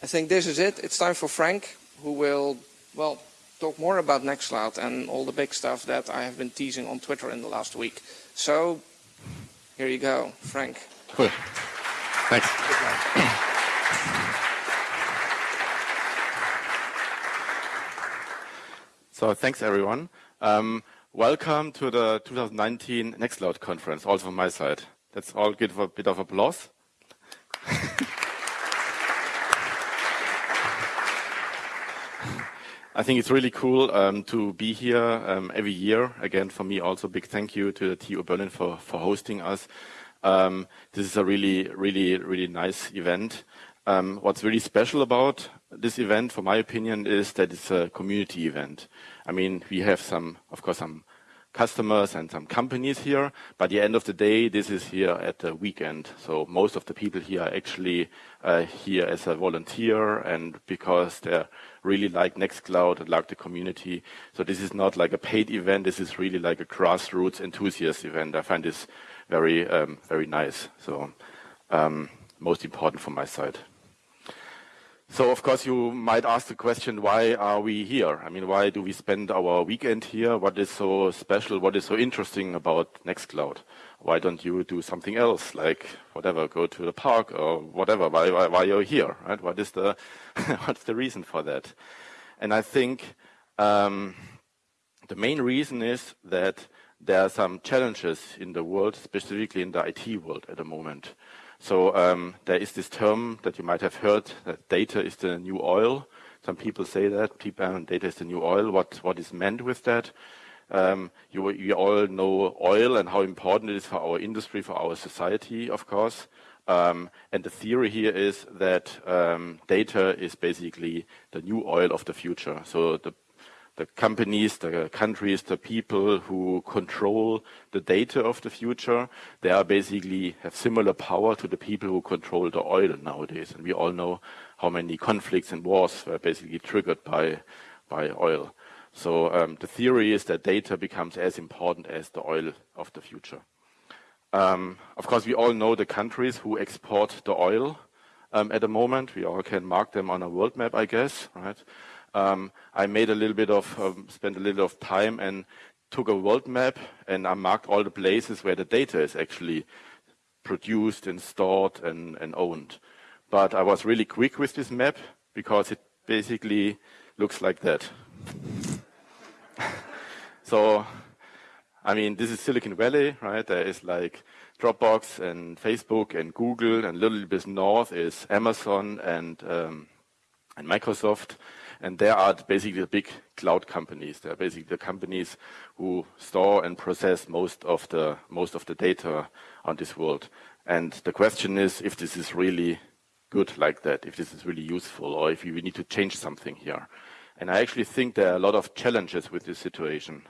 I think this is it. It's time for Frank, who will, well, talk more about Nextcloud and all the big stuff that I have been teasing on Twitter in the last week. So, here you go, Frank. Cool. Thanks. So thanks everyone. Um, welcome to the 2019 Nextcloud conference, also from my side. Let's all give a bit of applause. I think it's really cool um, to be here um, every year. Again, for me, also big thank you to the TU Berlin for, for hosting us. Um, this is a really, really, really nice event. Um, what's really special about this event, for my opinion, is that it's a community event. I mean, we have some, of course, some customers and some companies here. At the end of the day, this is here at the weekend. So most of the people here are actually uh, here as a volunteer and because they really like Nextcloud and like the community. So this is not like a paid event. This is really like a grassroots enthusiast event. I find this very, um, very nice. So um, most important from my side. So of course you might ask the question, why are we here? I mean, why do we spend our weekend here? What is so special? What is so interesting about Nextcloud? Why don't you do something else, like whatever, go to the park or whatever? Why, why, why you're here, right? What is the, what's the reason for that? And I think um, the main reason is that there are some challenges in the world, specifically in the IT world at the moment. So um, there is this term that you might have heard that data is the new oil. Some people say that people, data is the new oil. What what is meant with that? Um, you, you all know oil and how important it is for our industry, for our society, of course. Um, and the theory here is that um, data is basically the new oil of the future. So the the companies, the countries, the people who control the data of the future, they are basically have similar power to the people who control the oil nowadays. And we all know how many conflicts and wars were basically triggered by, by oil. So um, the theory is that data becomes as important as the oil of the future. Um, of course, we all know the countries who export the oil um, at the moment. We all can mark them on a world map, I guess, right? Um, I made a little bit of, um, spent a little of time and took a world map and I marked all the places where the data is actually produced and stored and, and owned. But I was really quick with this map because it basically looks like that. so, I mean, this is Silicon Valley, right? There is like Dropbox and Facebook and Google and a little bit north is Amazon and, um, and Microsoft. And there are basically the big cloud companies. They are basically the companies who store and process most of the most of the data on this world. And the question is if this is really good like that, if this is really useful, or if we need to change something here. And I actually think there are a lot of challenges with this situation.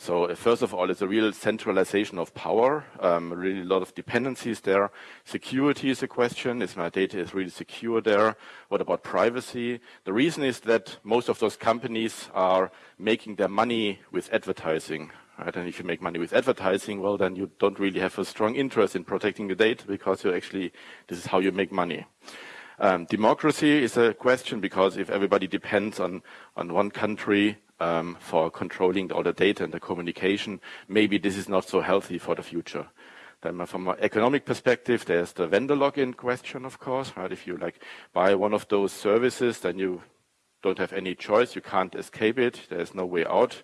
So uh, first of all, it's a real centralization of power, um, really a lot of dependencies there. Security is a question. Is my data is really secure there? What about privacy? The reason is that most of those companies are making their money with advertising. Right? And if you make money with advertising, well, then you don't really have a strong interest in protecting the data because you actually, this is how you make money. Um, democracy is a question because if everybody depends on, on one country, um, for controlling all the data and the communication, maybe this is not so healthy for the future. Then from an economic perspective, there's the vendor lock-in question, of course, right? If you like buy one of those services, then you don't have any choice. You can't escape it. There's no way out.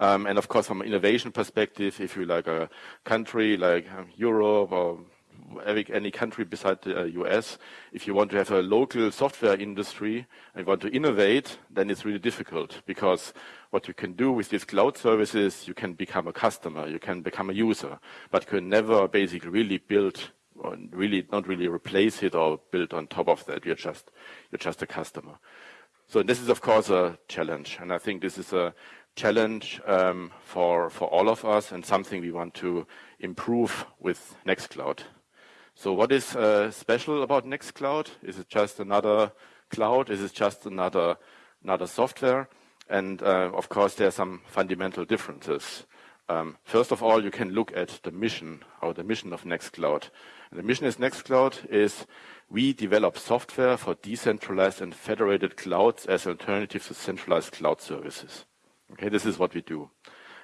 Um, and of course, from an innovation perspective, if you like a country like um, Europe or any country beside the US, uh, if you want to have a local software industry and want to innovate, then it's really difficult because what you can do with these cloud services, you can become a customer, you can become a user, but you can never basically really build or really not really replace it or build on top of that. You're just you're just a customer. So this is of course a challenge, and I think this is a challenge um, for for all of us and something we want to improve with Nextcloud. So what is uh, special about Nextcloud? Is it just another cloud? Is it just another another software? And uh, of course, there are some fundamental differences. Um, first of all, you can look at the mission or the mission of Nextcloud. And the mission of Nextcloud is we develop software for decentralized and federated clouds as alternatives to centralized cloud services. Okay, this is what we do.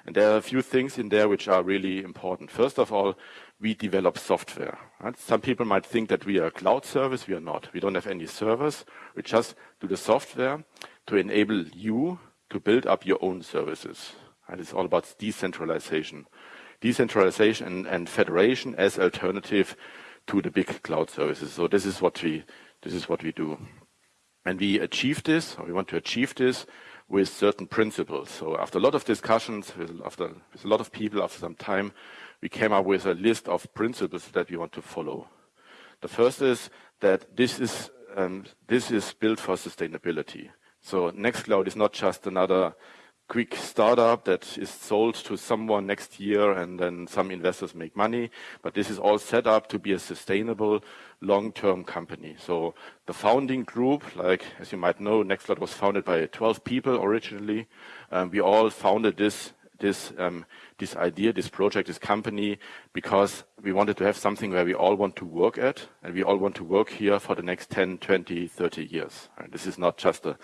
And there are a few things in there which are really important. First of all, we develop software. Right? Some people might think that we are a cloud service. We are not. We don't have any servers. We just do the software to enable you to build up your own services. And it's all about decentralization. Decentralization and, and federation as alternative to the big cloud services. So this is what we this is what we do. And we achieve this, or we want to achieve this with certain principles. So after a lot of discussions, with, after, with a lot of people, after some time, we came up with a list of principles that we want to follow. The first is that this is um, this is built for sustainability. So Nextcloud is not just another quick startup that is sold to someone next year and then some investors make money. But this is all set up to be a sustainable long-term company. So the founding group, like as you might know, Nextcloud was founded by 12 people originally. Um, we all founded this this um, this idea, this project, this company, because we wanted to have something where we all want to work at, and we all want to work here for the next 10, 20, 30 years. And this is not just a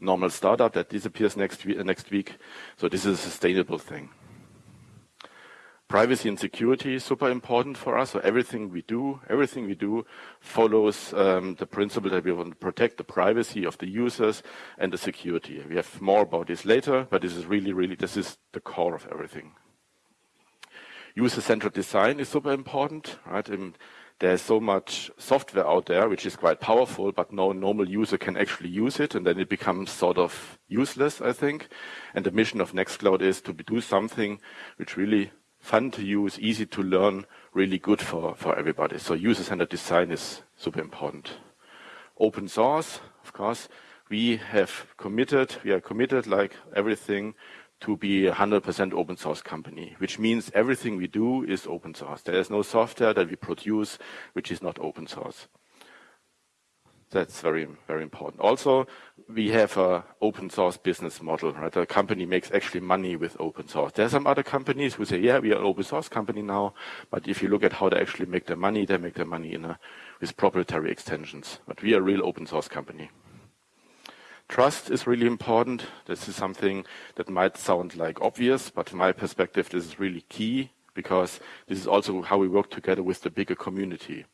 normal startup that disappears next, we next week. So this is a sustainable thing. Privacy and security is super important for us. So everything we do, everything we do follows um, the principle that we want to protect the privacy of the users and the security. We have more about this later, but this is really, really, this is the core of everything. User-centered design is super important, right? And there's so much software out there which is quite powerful, but no normal user can actually use it, and then it becomes sort of useless, I think. And the mission of Nextcloud is to do something which really fun to use, easy to learn, really good for, for everybody. So user-centered design is super important. Open source, of course, we have committed, we are committed like everything to be a 100% open source company, which means everything we do is open source. There is no software that we produce which is not open source. That's very, very important. Also, we have an open source business model, right? A company makes actually money with open source. There are some other companies who say, yeah, we are an open source company now, but if you look at how they actually make their money, they make their money in a, with proprietary extensions. But we are a real open source company. Trust is really important. This is something that might sound like obvious, but from my perspective, this is really key because this is also how we work together with the bigger community.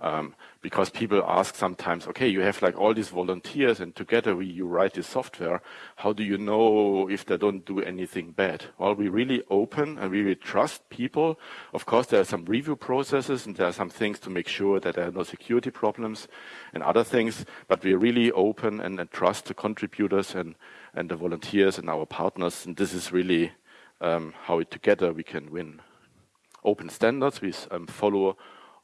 Um, because people ask sometimes, okay, you have like all these volunteers and together we, you write this software. How do you know if they don't do anything bad? Well, we really open and we really trust people. Of course, there are some review processes and there are some things to make sure that there are no security problems and other things, but we really open and, and trust the contributors and, and the volunteers and our partners. And this is really um, how it, together we can win. Open standards, we um, follow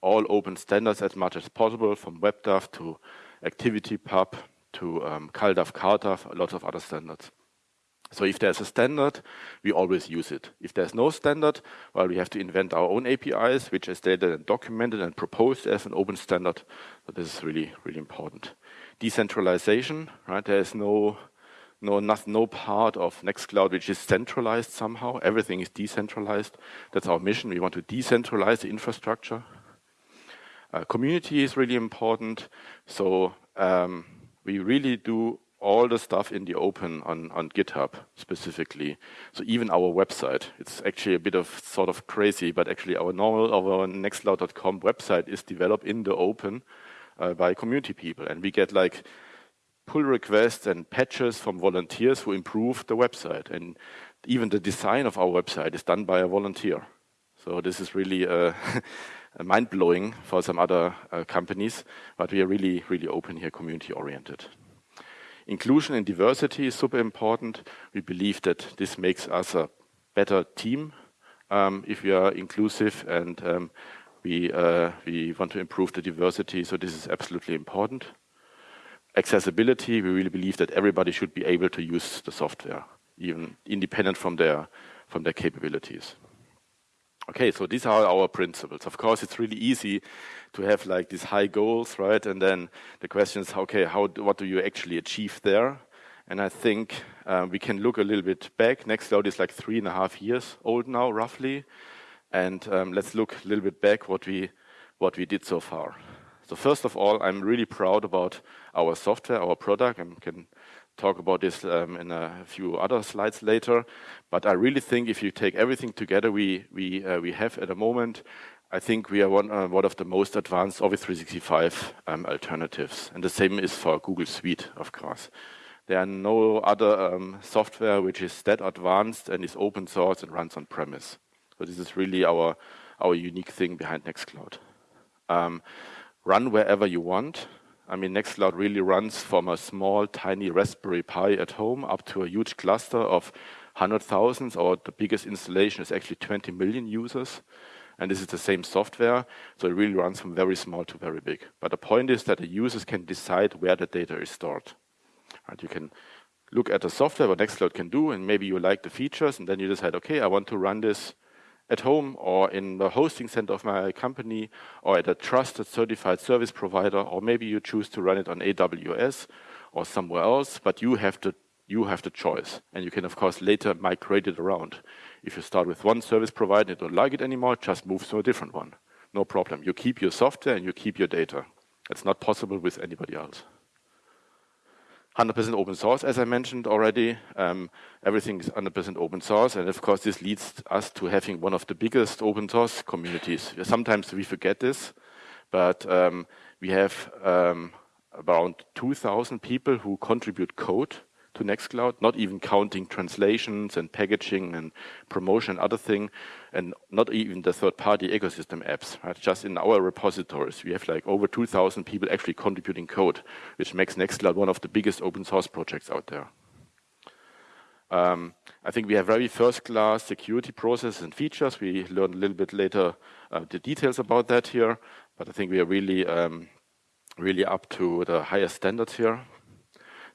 all open standards as much as possible, from WebDAV to ActivityPub to um, CalDAV, CardDAV, lots of other standards. So if there's a standard, we always use it. If there's no standard, well, we have to invent our own APIs, which is stated and documented and proposed as an open standard. So this is really, really important. Decentralization, right? There is no, no, not, no part of Nextcloud which is centralized somehow. Everything is decentralized. That's our mission. We want to decentralize the infrastructure. Uh, community is really important. So um, we really do all the stuff in the open on, on GitHub specifically. So even our website, it's actually a bit of sort of crazy, but actually our normal, our nextcloud.com website is developed in the open uh, by community people. And we get like pull requests and patches from volunteers who improve the website. And even the design of our website is done by a volunteer. So this is really uh, mind blowing for some other uh, companies, but we are really, really open here, community oriented. Inclusion and diversity is super important. We believe that this makes us a better team um, if we are inclusive and um, we, uh, we want to improve the diversity, so this is absolutely important. Accessibility, we really believe that everybody should be able to use the software, even independent from their, from their capabilities. Okay, so these are our principles. Of course, it's really easy to have like these high goals, right? And then the question is, okay, how, what do you actually achieve there? And I think uh, we can look a little bit back. Nextcloud is like three and a half years old now, roughly. And um, let's look a little bit back what we, what we did so far. So first of all, I'm really proud about our software, our product. I can talk about this um, in a few other slides later. But I really think if you take everything together we, we, uh, we have at the moment, I think we are one, uh, one of the most advanced Office 365 um, alternatives. And the same is for Google Suite, of course. There are no other um, software which is that advanced and is open source and runs on premise. So this is really our, our unique thing behind Nextcloud. Um, run wherever you want. I mean, Nextcloud really runs from a small, tiny Raspberry Pi at home up to a huge cluster of hundred thousands, or the biggest installation is actually 20 million users. And this is the same software, so it really runs from very small to very big. But the point is that the users can decide where the data is stored. Right? You can look at the software, what Nextcloud can do, and maybe you like the features, and then you decide, okay, I want to run this at home or in the hosting center of my company or at a trusted certified service provider, or maybe you choose to run it on AWS or somewhere else, but you have to you have the choice. And you can, of course, later migrate it around. If you start with one service provider and don't like it anymore, just move to a different one. No problem. You keep your software and you keep your data. It's not possible with anybody else. 100% open source, as I mentioned already. Um, everything is 100% open source. And of course, this leads us to having one of the biggest open source communities. Sometimes we forget this, but um, we have um, around 2,000 people who contribute code to Nextcloud, not even counting translations and packaging and promotion and other thing, and not even the third-party ecosystem apps. Right? Just in our repositories, we have like over 2,000 people actually contributing code, which makes Nextcloud one of the biggest open source projects out there. Um, I think we have very first-class security processes and features. We learn a little bit later uh, the details about that here, but I think we are really, um, really up to the highest standards here.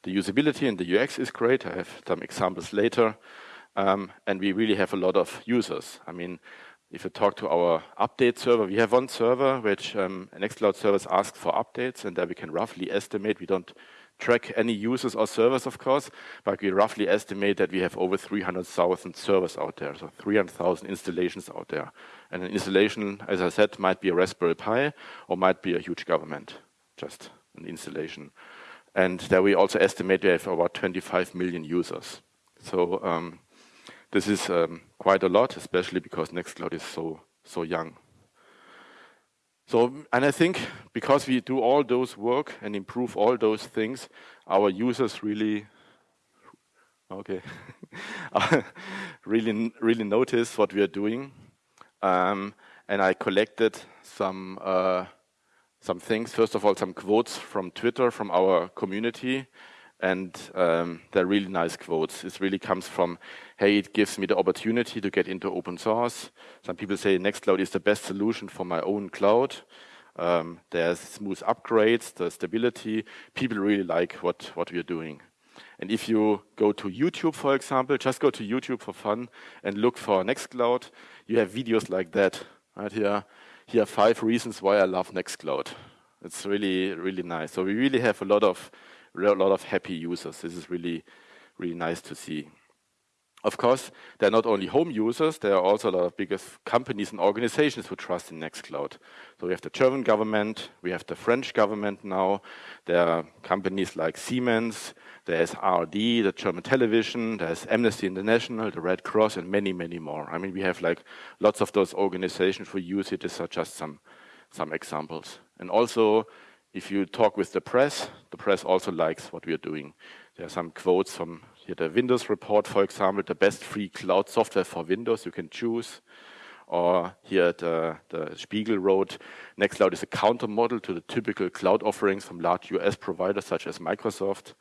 The usability and the UX is great. I have some examples later. Um, and we really have a lot of users. I mean, if you talk to our update server, we have one server which um, Nextcloud service asks for updates, and there we can roughly estimate. We don't track any users or servers, of course, but we roughly estimate that we have over 300,000 servers out there, so 300,000 installations out there. And an installation, as I said, might be a Raspberry Pi or might be a huge government, just an installation. And there we also estimate we have about 25 million users. So um, this is um, quite a lot, especially because Nextcloud is so so young. So, and I think because we do all those work and improve all those things, our users really, okay, really really notice what we are doing. Um, and I collected some. Uh, some things. First of all, some quotes from Twitter from our community. And um, they're really nice quotes. It really comes from, hey, it gives me the opportunity to get into open source. Some people say Nextcloud is the best solution for my own cloud. Um, there's smooth upgrades, the stability. People really like what, what we are doing. And if you go to YouTube, for example, just go to YouTube for fun and look for Nextcloud, you have videos like that right here here are five reasons why I love Nextcloud. It's really, really nice. So we really have a lot of, a lot of happy users. This is really, really nice to see. Of course, there are not only home users, there are also a lot of biggest companies and organizations who trust in Nextcloud. So we have the German government, we have the French government now, there are companies like Siemens, there's ARD, the German television, there's Amnesty International, the Red Cross, and many, many more. I mean, we have like lots of those organizations who use it. These are just some, some examples. And also, if you talk with the press, the press also likes what we are doing. There are some quotes from here, the Windows report, for example, the best free cloud software for Windows you can choose. Or here the, the Spiegel wrote, Nextcloud is a counter model to the typical cloud offerings from large US providers such as Microsoft.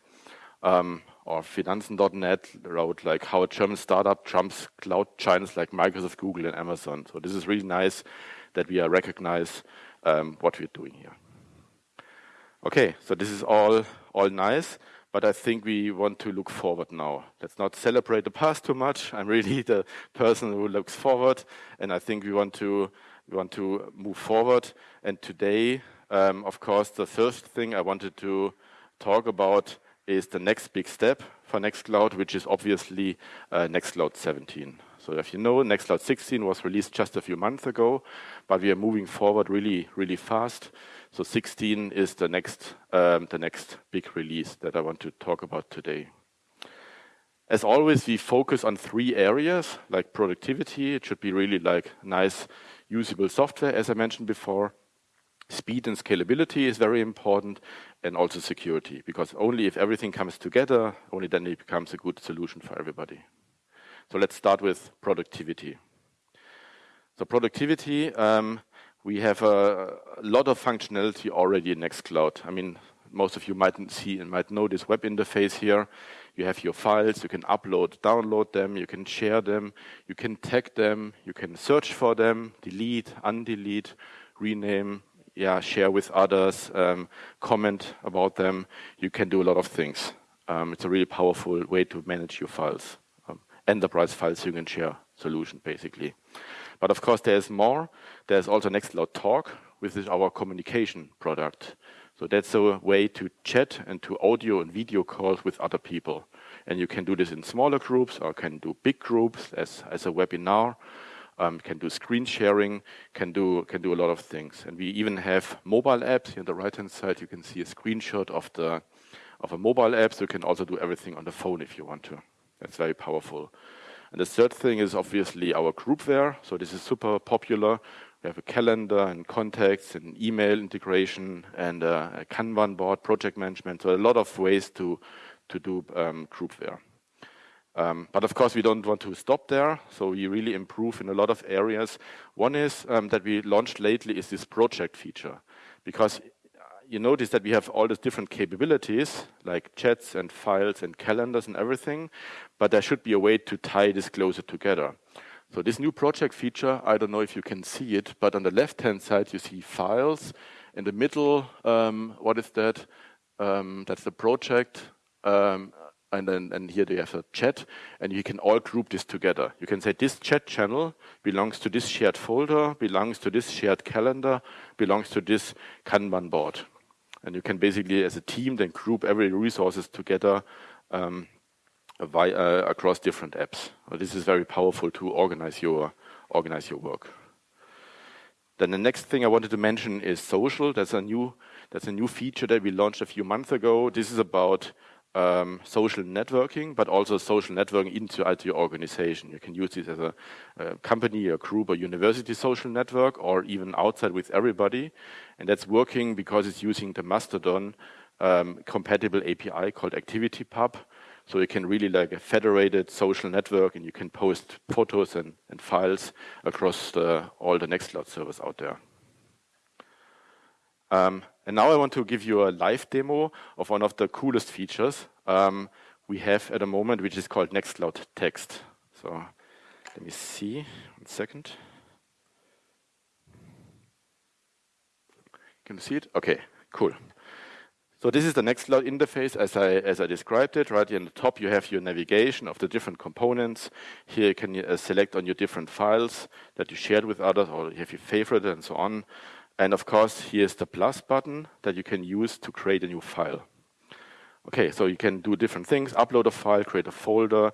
Um, or Finanzen.net wrote like how a German startup trumps cloud giants like Microsoft, Google, and Amazon. So this is really nice that we are recognize um, what we're doing here. Okay, so this is all all nice, but I think we want to look forward now. Let's not celebrate the past too much. I'm really the person who looks forward, and I think we want to we want to move forward. And today, um, of course, the first thing I wanted to talk about is the next big step for Nextcloud, which is obviously uh, Nextcloud 17. So if you know, Nextcloud 16 was released just a few months ago, but we are moving forward really, really fast. So 16 is the next, um, the next big release that I want to talk about today. As always, we focus on three areas, like productivity. It should be really like nice, usable software, as I mentioned before. Speed and scalability is very important, and also security, because only if everything comes together, only then it becomes a good solution for everybody. So let's start with productivity. So productivity, um, we have a, lot of functionality already in Nextcloud. I mean, most of you might see and might know this web interface here. You have your files, you can upload, download them, you can share them, you can tag them, you can search for them, delete, undelete, rename, yeah, share with others, um, comment about them. You can do a lot of things. Um, it's a really powerful way to manage your files. Um, enterprise files you can share solution, basically. But of course, there's more. There's also Nextcloud Talk, which is our communication product. So that's a way to chat and to audio and video calls with other people. And you can do this in smaller groups or can do big groups as, as a webinar um, can do screen sharing, can do can do a lot of things. And we even have mobile apps. Here on the right-hand side, you can see a screenshot of the of a mobile app. So you can also do everything on the phone if you want to. That's very powerful. And the third thing is obviously our groupware. So this is super popular. We have a calendar and contacts and email integration and uh, a Kanban board, project management. So a lot of ways to to do um, groupware. Um, but of course, we don't want to stop there. So we really improve in a lot of areas. One is um, that we launched lately is this project feature, because you notice that we have all these different capabilities like chats and files and calendars and everything, but there should be a way to tie this closer together. So this new project feature, I don't know if you can see it, but on the left-hand side you see files. In the middle, um, what is that? Um, that's the project. Um, and then and here they have a chat and you can all group this together you can say this chat channel belongs to this shared folder belongs to this shared calendar belongs to this kanban board and you can basically as a team then group every resources together um, uh, across different apps this is very powerful to organize your organize your work then the next thing I wanted to mention is social. That's a new that's a new feature that we launched a few months ago. This is about um, social networking, but also social networking into your organization. You can use this as a, a, company, a group, a university social network, or even outside with everybody. And that's working because it's using the Mastodon um, compatible API called ActivityPub. So you can really like a federated social network and you can post photos and, and files across the, all the Nextcloud servers out there. Um, and now I want to give you a live demo of one of the coolest features um, we have at the moment, which is called Nextcloud Text. So let me see, one second. Can you see it? Okay, cool. So this is the Nextcloud interface as I, as I described it. Right here on the top, you have your navigation of the different components. Here you can uh, select on your different files that you shared with others or you have your favorite and so on. And of course, here's the plus button that you can use to create a new file. Okay, so you can do different things, upload a file, create a folder,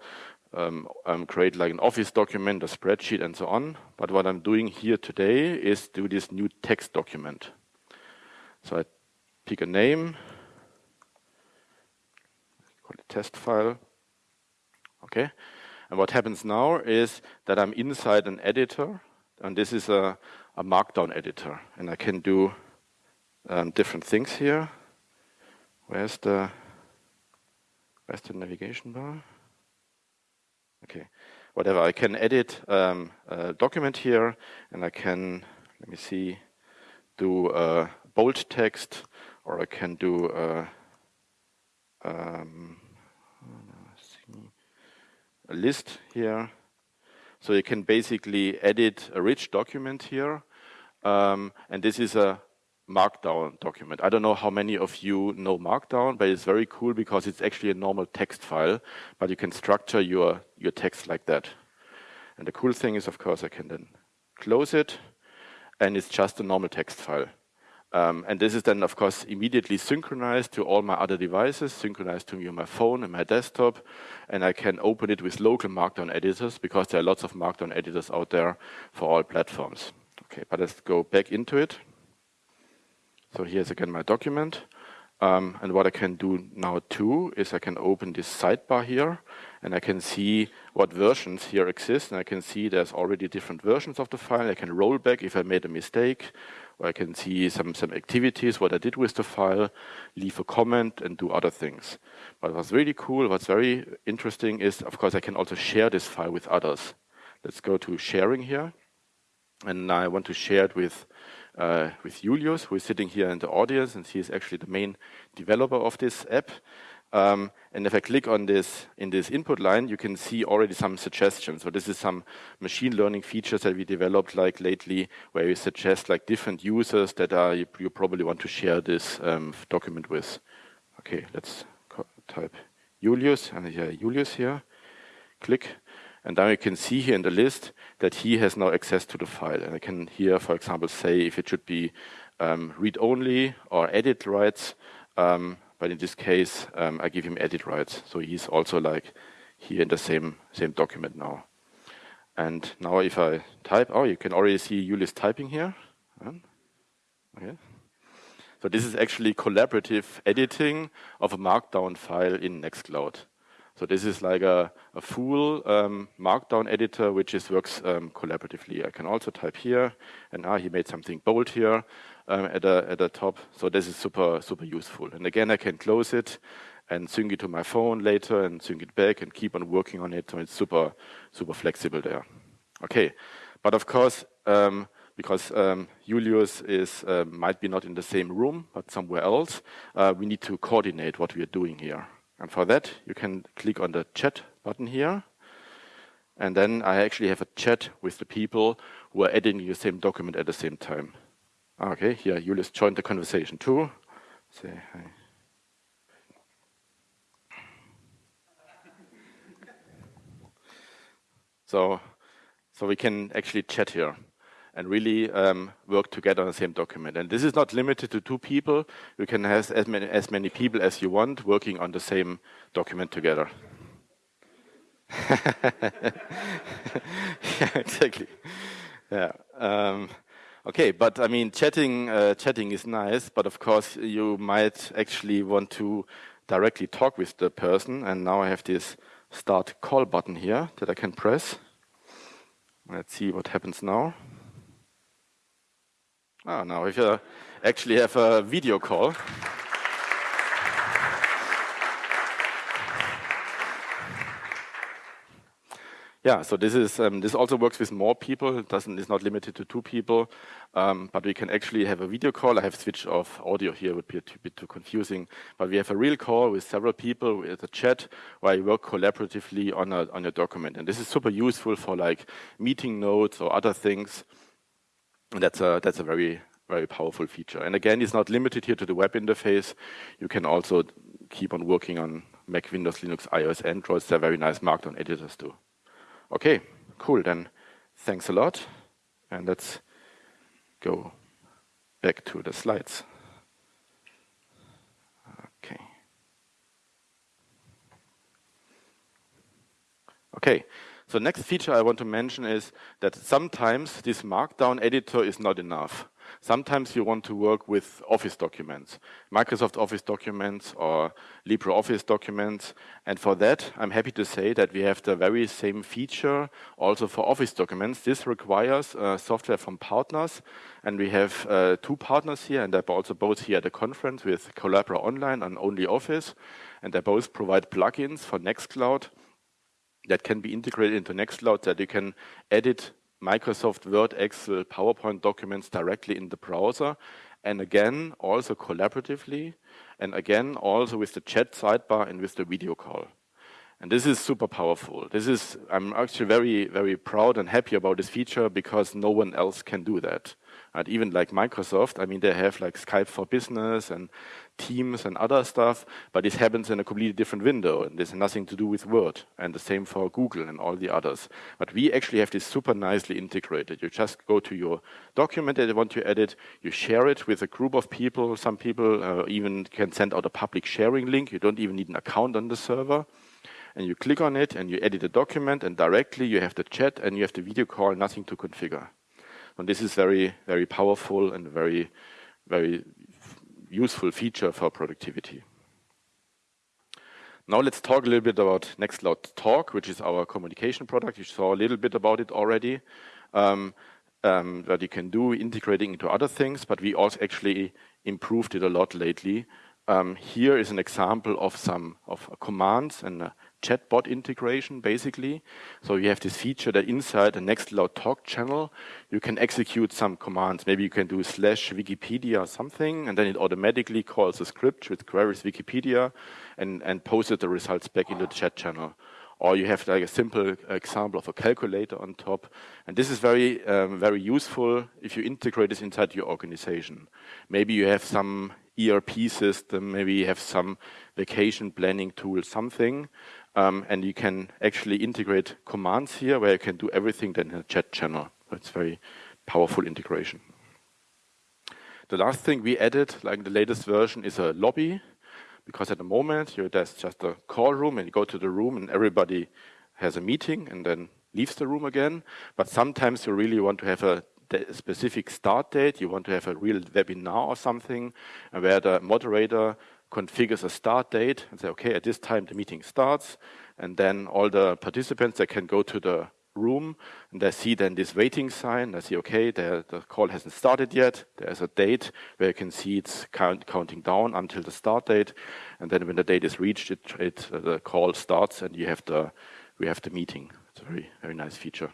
um, um, create like an Office document, a spreadsheet, and so on. But what I'm doing here today is do this new text document. So I pick a name, call it test file. Okay, and what happens now is that I'm inside an editor, and this is a a markdown editor and I can do um, different things here. Where's the where's the navigation bar? Okay, whatever. I can edit um, a document here, and I can let me see, do a bold text, or I can do um, a list here. So you can basically edit a rich document here. Um, and this is a Markdown document. I don't know how many of you know Markdown, but it's very cool because it's actually a normal text file, but you can structure your, your text like that. And the cool thing is, of course, I can then close it, and it's just a normal text file. Um, and this is then, of course, immediately synchronized to all my other devices, synchronized to my phone and my desktop. And I can open it with local Markdown editors because there are lots of Markdown editors out there for all platforms. Okay, but let's go back into it. So here's again my document. Um, and what I can do now too is I can open this sidebar here and I can see what versions here exist. And I can see there's already different versions of the file. I can roll back if I made a mistake where I can see some, some activities, what I did with the file, leave a comment and do other things. But what's really cool, what's very interesting is, of course, I can also share this file with others. Let's go to sharing here. And I want to share it with, uh, with Julius, who is sitting here in the audience, and he is actually the main developer of this app. Um, and if I click on this in this input line, you can see already some suggestions. So this is some machine learning features that we developed like lately, where we suggest like different users that are you, you probably want to share this um, document with. Okay, let's type Julius, and here Julius here. Click, and now you can see here in the list that he has now access to the file. And I can here, for example, say if it should be um, read only or edit rights. Um, but in this case, um, I give him edit rights. So he's also like here in the same, same document now. And now if I type, oh, you can already see Julius typing here. Okay. So this is actually collaborative editing of a markdown file in Nextcloud. So this is like a, a full um, markdown editor which is works um, collaboratively. I can also type here, and ah, he made something bold here um, at, the, at top. So this is super, super useful. And again, I can close it and sync it to my phone later and sync it back and keep on working on it. So it's super, super flexible there. Okay, but of course, um, because um, Julius is uh, might be not in the same room, but somewhere else, uh, we need to coordinate what we are doing here. And for that, you can click on the chat button here. And then I actually have a chat with the people who are editing the same document at the same time. Okay, here Julius joined the conversation too. Say hi. So, so we can actually chat here and really um, work together on the same document. And this is not limited to two people. You can have as many, as many people as you want working on the same document together. yeah, exactly. Yeah. Um, Okay, but I mean, chatting, uh, chatting is nice, but of course you might actually want to directly talk with the person. And now I have this start call button here that I can press. Let's see what happens now. Ah, now if you actually have a video call. Yeah, so this is um, this also works with more people. It doesn't is not limited to two people, um, but we can actually have a video call. I have switched off audio here; it would be a bit too confusing. But we have a real call with several people with a chat where you work collaboratively on a on document, and this is super useful for like meeting notes or other things. And that's a that's a very very powerful feature. And again, it's not limited here to the web interface. You can also keep on working on Mac, Windows, Linux, iOS, Android. They're very nice Markdown editors too. Okay, cool. Then thanks a lot. And let's go back to the slides. Okay. Okay. So next feature I want to mention is that sometimes this markdown editor is not enough. Sometimes you want to work with Office documents, Microsoft Office documents or LibreOffice documents. And for that, I'm happy to say that we have the very same feature also for Office documents. This requires uh, software from partners. And we have uh, two partners here, and they're also both here at the conference with Collabora Online and Only Office. And they both provide plugins for Nextcloud that can be integrated into Nextcloud that you can edit Microsoft Word, Excel, PowerPoint documents directly in the browser. And again, also collaboratively. And again, also with the chat sidebar and with the video call. And this is super powerful. This is, I'm actually very, very proud and happy about this feature because no one else can do that. Right? Even like Microsoft, I mean, they have like Skype for Business and Teams and other stuff, but this happens in a completely different window and this has nothing to do with Word. And the same for Google and all the others. But we actually have this super nicely integrated. You just go to your document that you want to edit, you share it with a group of people. Some people uh, even can send out a public sharing link. You don't even need an account on the server. And you click on it and you edit the document and directly you have the chat and you have the video call, nothing to configure. And this is very, very powerful and very, very useful feature for productivity. Now let's talk a little bit about Nextcloud Talk, which is our communication product. You saw a little bit about it already. Um, um, that you can do integrating into other things, but we also actually improved it a lot lately. Um, here is an example of some of commands and chatbot integration, basically. So you have this feature that inside the Nextcloud Talk channel, you can execute some commands. Maybe you can do slash Wikipedia or something, and then it automatically calls a script which queries Wikipedia and, and posts the results back into the chat channel. Or you have like a simple example of a calculator on top. And this is very, um, very useful if you integrate this inside your organization. Maybe you have some ERP system, maybe you have some vacation planning tool, something, um, and you can actually integrate commands here where you can do everything then in a chat channel. It's very powerful integration. The last thing we added, like the latest version, is a lobby. Because at the moment, there's just a call room and you go to the room and everybody has a meeting and then leaves the room again. But sometimes you really want to have a specific start date. You want to have a real webinar or something where the moderator configures a start date and say, okay, at this time the meeting starts. And then all the participants, they can go to the room and they see then this waiting sign. They see, okay, the, the call hasn't started yet. There's a date where you can see it's count, counting down until the start date. And then when the date is reached, it, it uh, the call starts and you have the, we have the meeting. It's a very, very nice feature.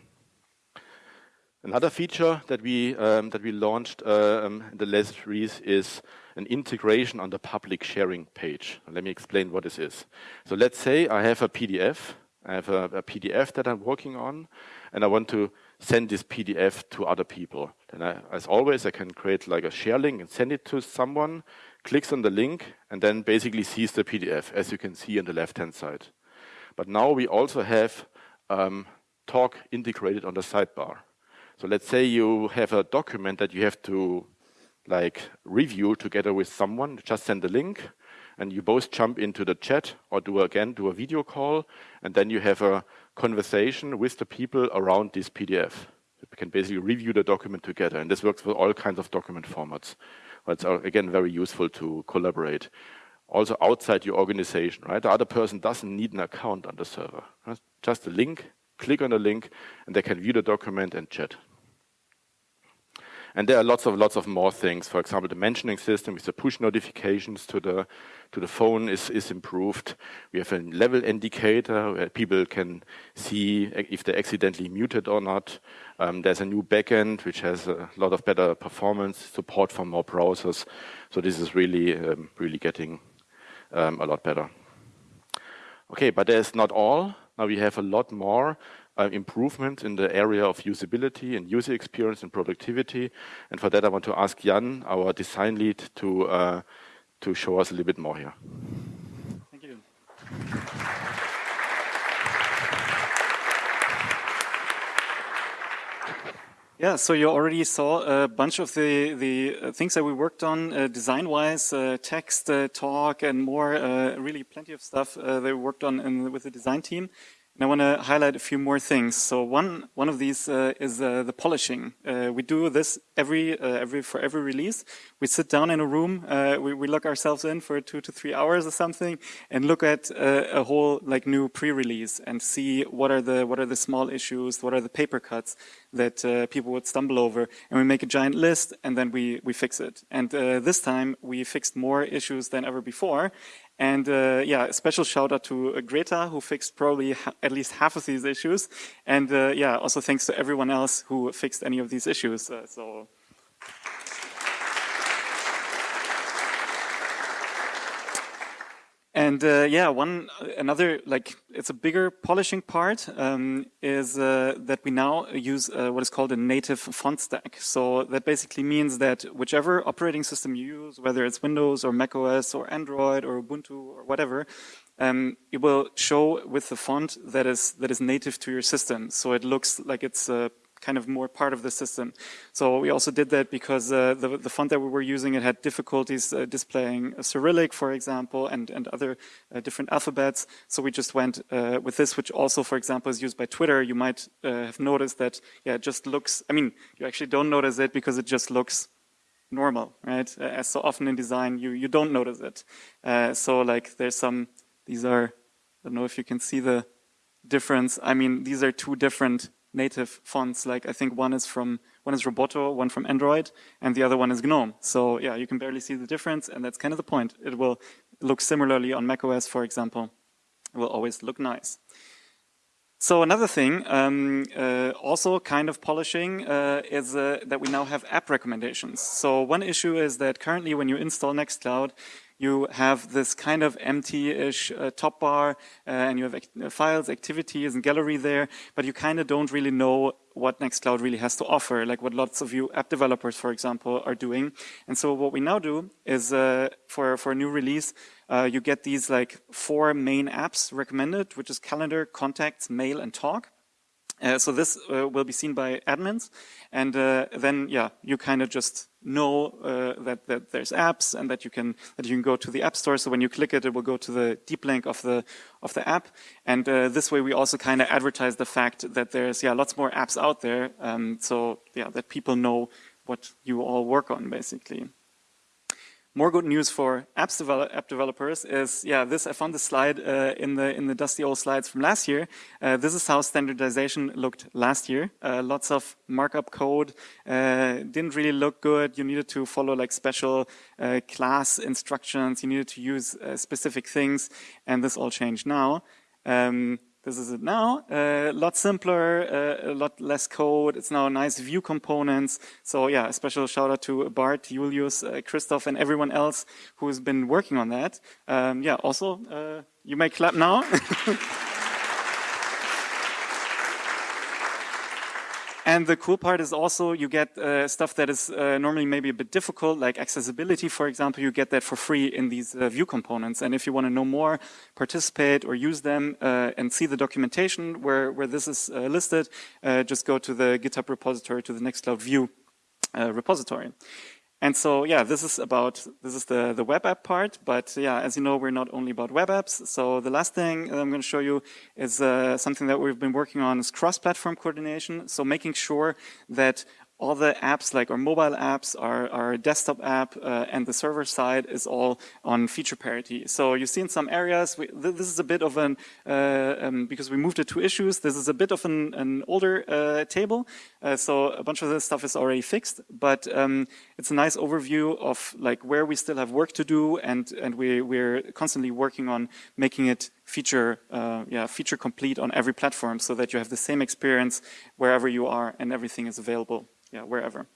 Another feature that we um, that we launched um, in the last release is an integration on the public sharing page. Let me explain what this is. So let's say I have a PDF. I have a, a PDF that I'm working on, and I want to send this PDF to other people. Then, I, as always, I can create like a share link and send it to someone. Clicks on the link and then basically sees the PDF, as you can see on the left-hand side. But now we also have um, Talk integrated on the sidebar. So let's say you have a document that you have to like review together with someone, just send a link and you both jump into the chat or do again, do a video call and then you have a conversation with the people around this PDF. You can basically review the document together and this works for all kinds of document formats. It's uh, again very useful to collaborate. Also outside your organization, right? The other person doesn't need an account on the server. Just a link, click on the link and they can view the document and chat. And there are lots of lots of more things. For example, the mentioning system with the push notifications to the to the phone is is improved. We have a level indicator where people can see if they're accidentally muted or not. Um, there's a new backend which has a lot of better performance support for more browsers. So this is really um, really getting um, a lot better. Okay, but there's not all. Now we have a lot more uh, improvement in the area of usability and user experience and productivity. And for that, I want to ask Jan, our design lead, to, uh, to show us a little bit more here. Thank you. Yeah, so you already saw a bunch of the, the uh, things that we worked on uh, design-wise, uh, text, uh, talk, and more, uh, really plenty of stuff that we worked on in, with the design team. And I want to highlight a few more things. So one one of these uh, is uh, the polishing. Uh, we do this every uh, every for every release. We sit down in a room, uh, we, we lock ourselves in for two to three hours or something, and look at uh, a whole like new pre-release and see what are the what are the small issues, what are the paper cuts that people would stumble over, and we make a giant list and then we we fix it. And this time we fixed more issues than ever before, and uh, yeah, a special shout out to uh, Greta, who fixed probably at least half of these issues. And uh, yeah, also thanks to everyone else who fixed any of these issues. Uh, so. And uh, yeah, one another like it's a bigger polishing part um, is uh, that we now use uh, what is called a native font stack. So that basically means that whichever operating system you use, whether it's Windows or Mac OS or Android or Ubuntu or whatever, um, it will show with the font that is that is native to your system. So it looks like it's uh, kind of more part of the system. So we also did that because uh, the, the font that we were using, it had difficulties uh, displaying Cyrillic, for example, and, and other uh, different alphabets. So we just went uh, with this, which also, for example, is used by Twitter. You might uh, have noticed that, yeah, it just looks, I mean, you actually don't notice it because it just looks normal, right? Uh, as so often in design, you, you don't notice it. so like there's some, these are, I don't know if you can see the difference. I mean, these are two different native fonts. Like I think one is from one is Roboto, one from Android, and the other one is GNOME. So yeah, you can barely see the difference, and that's kind of the point. It will look similarly on macOS, for example. It will always look nice. So another thing, um, uh, also kind of polishing, uh, is uh, that we now have app recommendations. So one issue is that currently when you install Nextcloud, you have this kind of empty-ish uh, top bar, uh, and you have act uh, files, activities, and gallery there, but you kind of don't really know what Nextcloud really has to offer, like what lots of you app developers, for example, are doing. And so what we now do is uh, for, for a new release, uh, you get these like four main apps recommended, which is calendar, contacts, mail, and talk. Uh, so this uh, will be seen by admins, and uh, then yeah, you kind of just know uh, that that there's apps and that you can that you can go to the app store. So when you click it, it will go to the deep link of the of the app, and uh, this way we also kind of advertise the fact that there's yeah lots more apps out there. Um, so yeah, that people know what you all work on basically. More good news for apps develop, app developers is, yeah, this I found this slide uh, in the in the dusty old slides from last year. Uh, this is how standardization looked last year. Uh, lots of markup code uh, didn't really look good. You needed to follow like special uh, class instructions. You needed to use uh, specific things, and this all changed now. Um, this is it now. A uh, lot simpler, uh, a lot less code. It's now nice Vue components. So yeah, a special shout out to Bart, Julius, uh, Christoph, and everyone else who's been working on that. Um, yeah, also, uh, you may clap now. And the cool part is also you get uh, stuff that is uh, normally maybe a bit difficult, like accessibility, for example, you get that for free in these uh, Vue components. And if you want to know more, participate or use them uh, and see the documentation where, where this is uh, listed, uh, just go to the GitHub repository, to the Nextcloud Vue repository. And so, yeah, this is about, this is the, the web app part, but yeah, as you know, we're not only about web apps. So the last thing I'm going to show you is uh, something that we've been working on is cross-platform coordination. So making sure that all the apps, like our mobile apps, our, our desktop app, uh, and the server side is all on feature parity. So you see in some areas, we, th this is a bit of an, uh, um, because we moved it to issues, this is a bit of an, an older uh, table. Uh, so a bunch of this stuff is already fixed, but um, it's a nice overview of like where we still have work to do, and, and we, we're constantly working on making it feature, uh, yeah, feature complete on every platform so that you have the same experience wherever you are and everything is available yeah, wherever.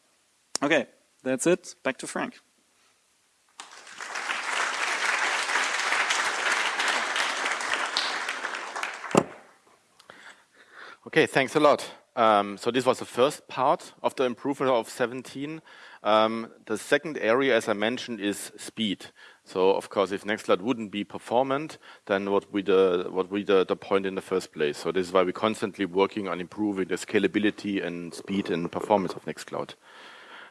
Okay, that's it. Back to Frank. Okay, thanks a lot. Um, so this was the first part of the improvement of 17. Um, the second area, as I mentioned, is speed. So of course, if Nextcloud wouldn't be performant, then what would the what would the, the point in the first place? So this is why we're constantly working on improving the scalability and speed and performance of Nextcloud.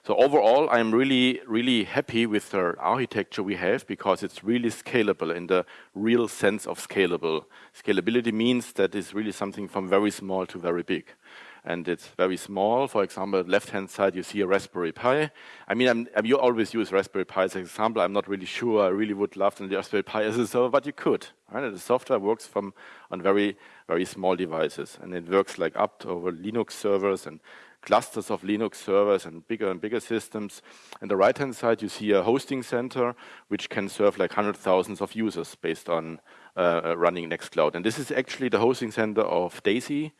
So overall, I'm really, really happy with the architecture we have because it's really scalable in the real sense of scalable. Scalability means that it's really something from very small to very big and it's very small. For example, left-hand side, you see a Raspberry Pi. I mean, I'm, I'm, you always use Raspberry Pi as an example. I'm not really sure. I really would love the Raspberry Pi as a server, but you could. Right? The software works from on very, very small devices, and it works like up to over Linux servers and clusters of Linux servers and bigger and bigger systems. On the right-hand side, you see a hosting center, which can serve like hundred thousands of users based on uh, running Nextcloud. And this is actually the hosting center of DESY,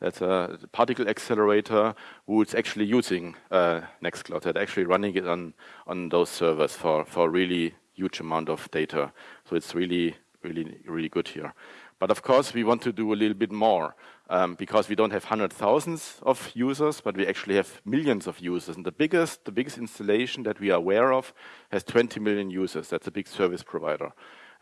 that's a particle accelerator who's actually using uh, Nextcloud, that actually running it on, on those servers for, for really huge amount of data. So it's really really, really good here. But of course, we want to do a little bit more um, because we don't have hundred thousands of users, but we actually have millions of users. And the biggest, the biggest installation that we are aware of has 20 million users. That's a big service provider.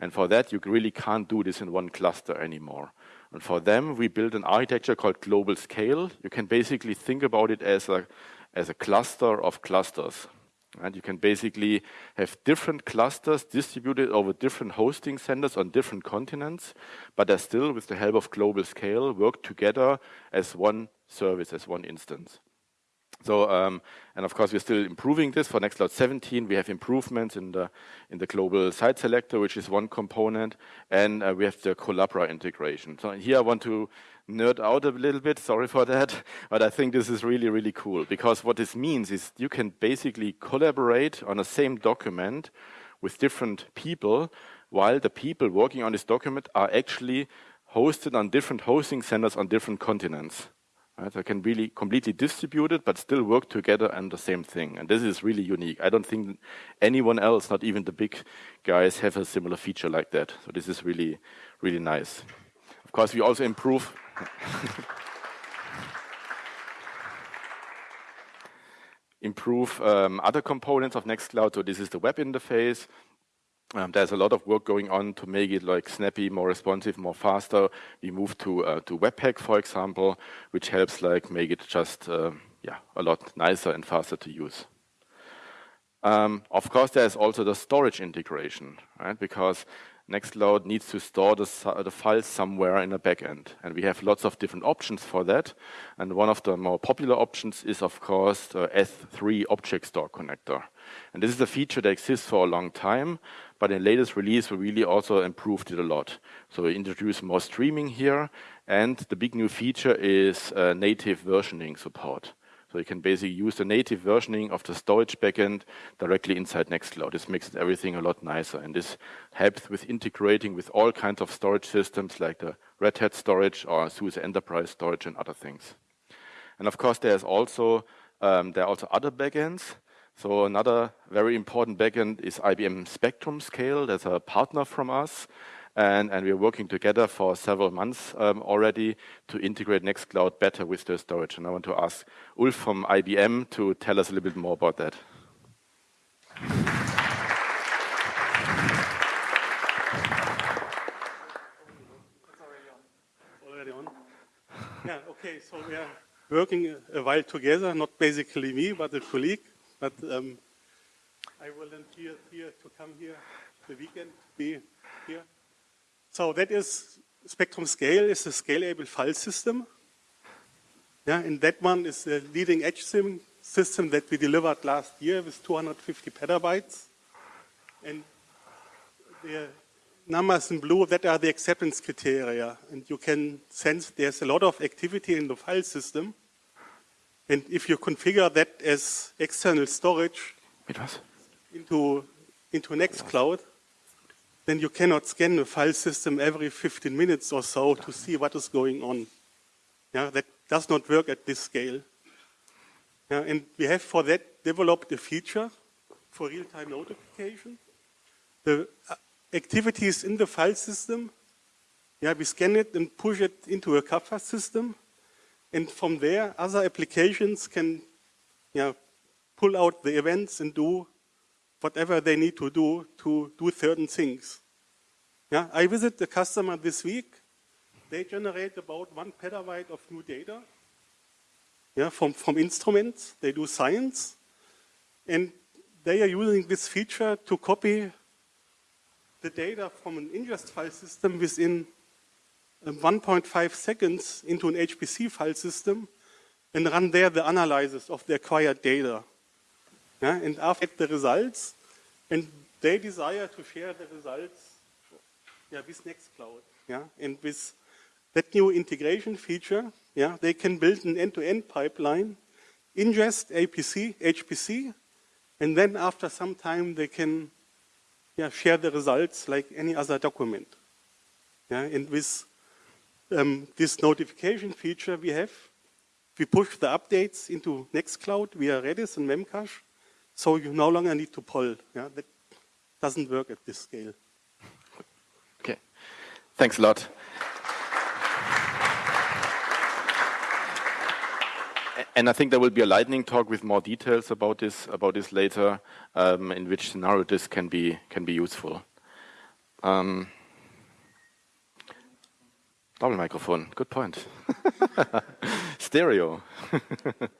And for that, you really can't do this in one cluster anymore. And for them, we built an architecture called global scale. You can basically think about it as a, as a cluster of clusters. And you can basically have different clusters distributed over different hosting centers on different continents, but they still, with the help of global scale, work together as one service, as one instance. So, um, and of course, we're still improving this. For Nextcloud 17, we have improvements in the in the global site selector, which is one component, and uh, we have the Collabora integration. So here I want to nerd out a little bit. Sorry for that, but I think this is really really cool because what this means is you can basically collaborate on the same document with different people, while the people working on this document are actually hosted on different hosting centers on different continents. Right? They can really completely distribute it, but still work together on the same thing. And this is really unique. I don't think anyone else, not even the big guys, have a similar feature like that. So this is really, really nice. Of course, we also improve. improve um, other components of Nextcloud. So this is the web interface. Um, there's a lot of work going on to make it like snappy, more responsive, more faster. We moved to uh, to Webpack, for example, which helps like make it just uh, yeah a lot nicer and faster to use. Um, of course, there's also the storage integration, right? Because Nextcloud needs to store the, the files somewhere in the backend. And we have lots of different options for that. And one of the more popular options is, of course, the S3 object store connector. And this is a feature that exists for a long time, but in the latest release, we really also improved it a lot. So we introduced more streaming here, and the big new feature is uh, native versioning support. So you can basically use the native versioning of the storage backend directly inside Nextcloud. This makes everything a lot nicer, and this helps with integrating with all kinds of storage systems like the Red Hat storage or SUSE Enterprise storage and other things. And of course, there's also um, there are also other backends. So another very important backend is IBM Spectrum Scale. That's a partner from us. And, and we're working together for several months um, already to integrate Nextcloud better with the storage. And I want to ask Ulf from IBM to tell us a little bit more about that. Already on? Yeah, okay, so we are working a while together, not basically me, but a colleague. But um, I volunteered here to come here the weekend, be here. So that is Spectrum Scale is a scalable file system. Yeah, and that one is the leading edge sim system that we delivered last year with 250 petabytes. And the numbers in blue, that are the acceptance criteria. And you can sense there's a lot of activity in the file system. And if you configure that as external storage into, into Nextcloud, then you cannot scan the file system every 15 minutes or so to see what is going on. Yeah, that does not work at this scale. Yeah, and we have for that developed a feature for real-time notification. The uh, activities in the file system, yeah, we scan it and push it into a Kafka system. And from there, other applications can yeah, pull out the events and do whatever they need to do to do certain things. Yeah, I visit the customer this week. They generate about one petabyte of new data yeah, from, from instruments. They do science. And they are using this feature to copy the data from an ingest file system within um, 1.5 seconds into an HPC file system and run there the analysis of the acquired data. Yeah, and after the results, and they desire to share the results yeah, with Nextcloud. Yeah, and with that new integration feature, yeah, they can build an end-to-end -end pipeline, ingest APC, HPC, and then after some time they can yeah, share the results like any other document. Yeah, and with um, this notification feature we have, we push the updates into Nextcloud via Redis and Memcache, so you no longer need to pull. Yeah? That doesn't work at this scale. Okay. Thanks a lot. and I think there will be a lightning talk with more details about this about this later, um, in which scenario this can be can be useful. Um, double microphone, good point. Stereo.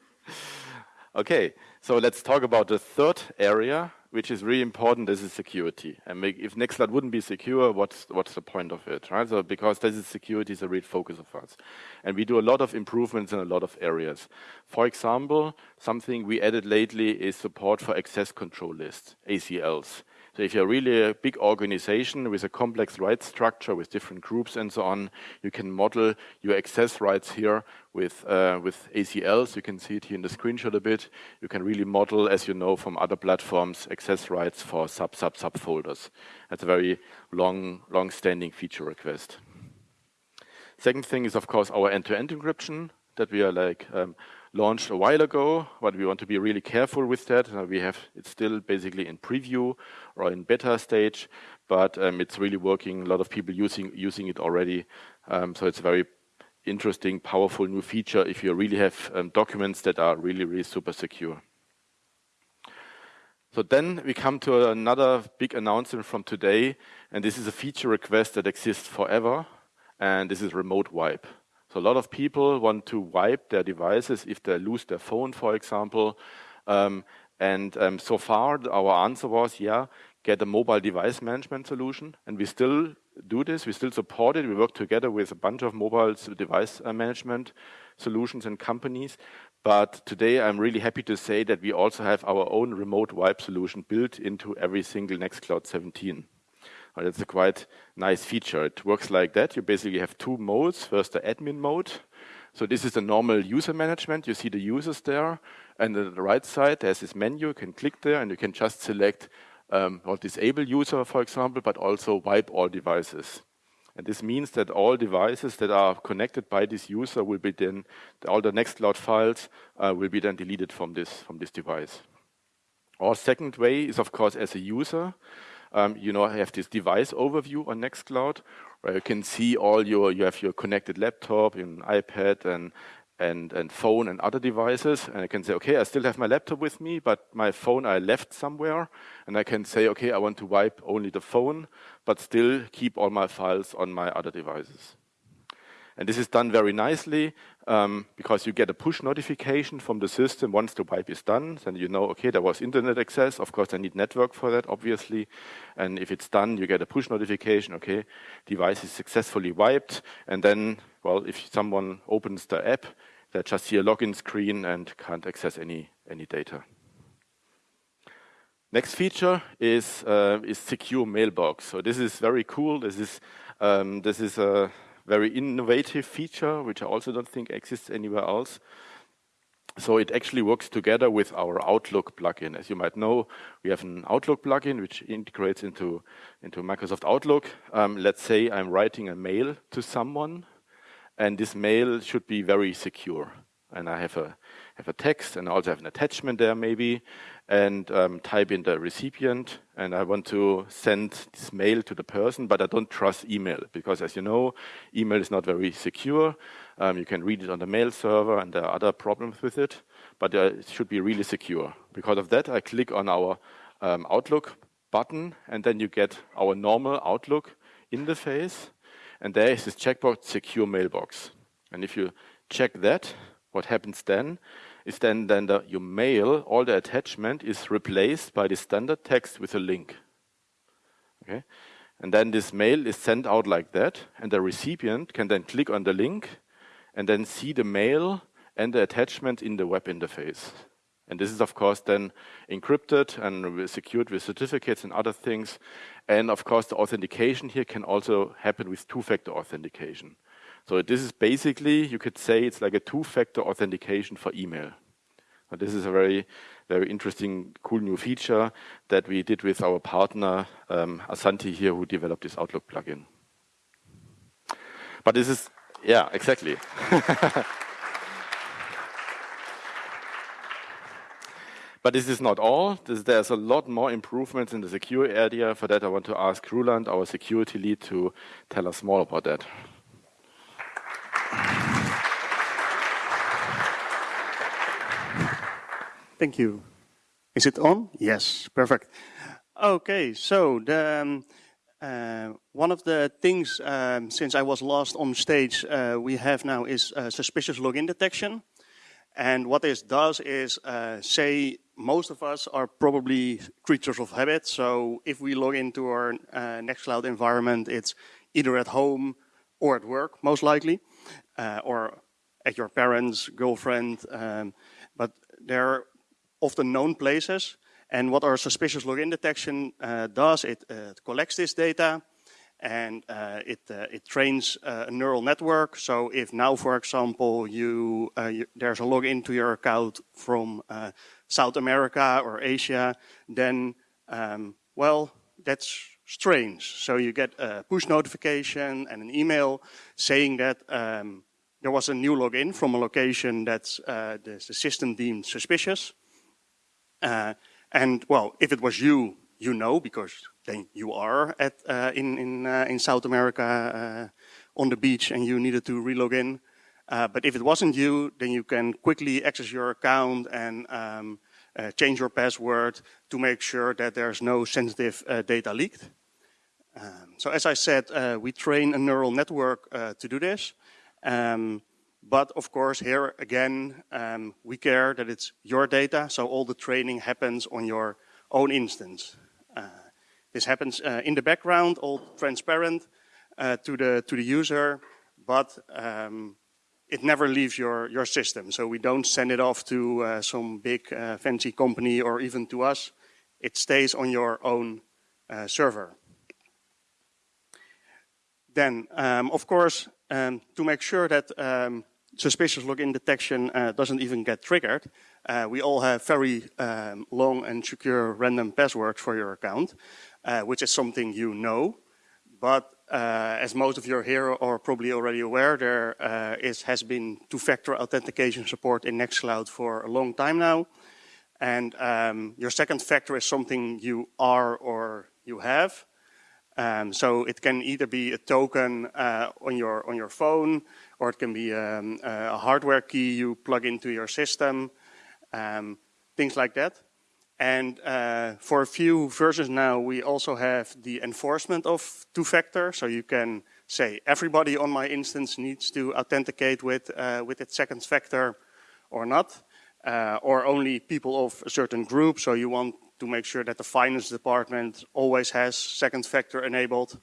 okay, so let's talk about the third area which is really important, this is security. And if Nextcloud wouldn't be secure, what's, what's the point of it, right? So because this is security is a real focus of us. And we do a lot of improvements in a lot of areas. For example, something we added lately is support for access control lists, ACLs. So if you're really a big organization with a complex rights structure with different groups and so on, you can model your access rights here with, uh, with ACLs. You can see it here in the screenshot a bit. You can really model, as you know from other platforms, access rights for sub, sub, sub folders. That's a very long, long-standing feature request. Second thing is, of course, our end-to-end -end encryption that we are like um, launched a while ago, but we want to be really careful with that. Uh, we have it's still basically in preview or in beta stage, but um, it's really working. A lot of people using using it already, um, so it's a very interesting, powerful new feature if you really have um, documents that are really, really super secure. So then we come to another big announcement from today, and this is a feature request that exists forever, and this is remote wipe. So a lot of people want to wipe their devices if they lose their phone, for example. Um, and um, so far, our answer was, yeah, get a mobile device management solution. And we still do this. We still support it. We work together with a bunch of mobile device uh, management solutions and companies. But today, I'm really happy to say that we also have our own remote wipe solution built into every single Nextcloud 17. But it's a quite nice feature. It works like that. You basically have two modes. First, the admin mode. So this is the normal user management. You see the users there. And on the right side, there's this menu. You can click there and you can just select um, or disable user, for example, but also wipe all devices. And this means that all devices that are connected by this user will be then, all the Nextcloud files uh, will be then deleted from this, from this device. Our second way is, of course, as a user. Um, you know, I have this device overview on Nextcloud where you can see all your, you have your connected laptop, an iPad and, and, and phone and other devices. And I can say, okay, I still have my laptop with me, but my phone I left somewhere. And I can say, okay, I want to wipe only the phone, but still keep all my files on my other devices. And this is done very nicely um, because you get a push notification from the system once the wipe is done. Then you know, okay, there was internet access. Of course, I need network for that, obviously. And if it's done, you get a push notification, okay, device is successfully wiped. And then, well, if someone opens the app, they just see a login screen and can't access any, any data. Next feature is, uh, is secure mailbox. So this is very cool. This is, um, this is a, very innovative feature, which I also don't think exists anywhere else. So it actually works together with our Outlook plugin. As you might know, we have an Outlook plugin which integrates into, into Microsoft Outlook. Um, let's say I'm writing a mail to someone, and this mail should be very secure. And I have a have a text and I also have an attachment there maybe, and um, type in the recipient and I want to send this mail to the person, but I don't trust email because as you know, email is not very secure. Um, you can read it on the mail server and there are other problems with it, but uh, it should be really secure. Because of that, I click on our um, Outlook button and then you get our normal Outlook interface and there is this checkbox secure mailbox. And if you check that, what happens then is then, then the, your mail, all the attachment is replaced by the standard text with a link. Okay? And then this mail is sent out like that, and the recipient can then click on the link and then see the mail and the attachment in the web interface. And this is, of course, then encrypted and secured with certificates and other things. And of course, the authentication here can also happen with two-factor authentication. So this is basically, you could say it's like a two-factor authentication for email. But this is a very, very interesting, cool new feature that we did with our partner um, Asanti here, who developed this Outlook plugin. But this is, yeah, exactly. But this is not all. This, there's a lot more improvements in the secure area. For that, I want to ask Roland, our security lead, to tell us more about that. Thank you. Is it on? Yes, perfect. Okay, so the, um, uh, one of the things um, since I was last on stage uh, we have now is uh, suspicious login detection. And what this does is uh, say most of us are probably creatures of habit. So if we log into our uh, Nextcloud environment, it's either at home or at work, most likely, uh, or at your parents, girlfriend. Um, but there are the known places. And what our suspicious login detection uh, does, it, uh, collects this data and uh, it, uh, it trains uh, a neural network. So if now, for example, you, uh, you there's a login to your account from South America or Asia, then, um, well, that's strange. So you get a push notification and an email saying that um, there was a new login from a location that the system deemed suspicious. Uh, and well, if it was you, you know, because then you are at uh, in in uh, in South America uh, on the beach and you needed to relog in. Uh, but if it wasn't you, then you can quickly access your account and um, uh, change your password to make sure that there's no sensitive data leaked. Um, so as I said, we train a neural network to do this. Um, but of course, here again, um, we care that it's your data, so all the training happens on your own instance. Uh, this happens uh, in the background, all transparent uh, to the to the user, but um, it never leaves your your system. So we don't send it off to uh, some big uh, fancy company or even to us. It stays on your own uh, server. Then, um, of course, um, to make sure that um, suspicious login detection uh, doesn't even get triggered, uh, we all have very um, long and secure random passwords for your account, uh, which is something you know. But uh, as most of you here are probably already aware, there uh, is, has been two-factor authentication support in Nextcloud for a long time now. And um, your second factor is something you are or you have. Um, so it can either be a token uh, on your on your phone, or it can be um, a hardware key you plug into your system, um, things like that. And uh, for a few versions now, we also have the enforcement of two-factor. So you can say everybody on my instance needs to authenticate with uh, with its second factor, or not, uh, or only people of a certain group. So you want to make sure that the finance department always has second factor enabled.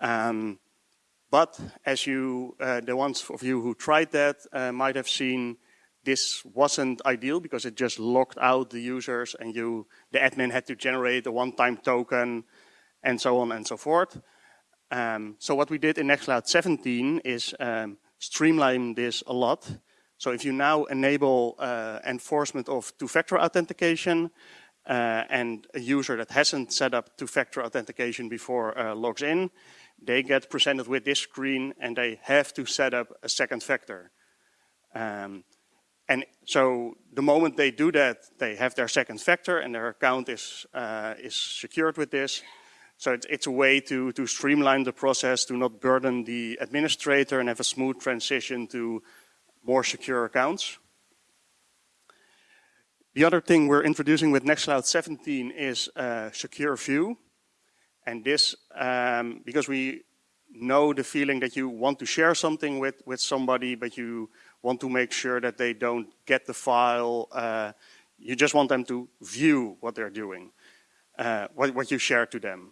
Um, but as you, uh, the ones of you who tried that uh, might have seen, this wasn't ideal because it just locked out the users and you, the admin had to generate a one-time token and so on and so forth. Um, so what we did in Nextcloud 17 is um, streamline this a lot. So if you now enable uh, enforcement of two-factor authentication, uh, and a user that hasn't set up two-factor authentication before uh, logs in, they get presented with this screen and they have to set up a second factor. Um, and so the moment they do that, they have their second factor and their account is, uh, is secured with this. So it's, it's, a way to, to streamline the process, to not burden the administrator and have a smooth transition to more secure accounts. The other thing we're introducing with Nextcloud 17 is uh, secure view. And this, um, because we know the feeling that you want to share something with, with somebody, but you want to make sure that they don't get the file. Uh, you just want them to view what they're doing, uh, what, what you share to them.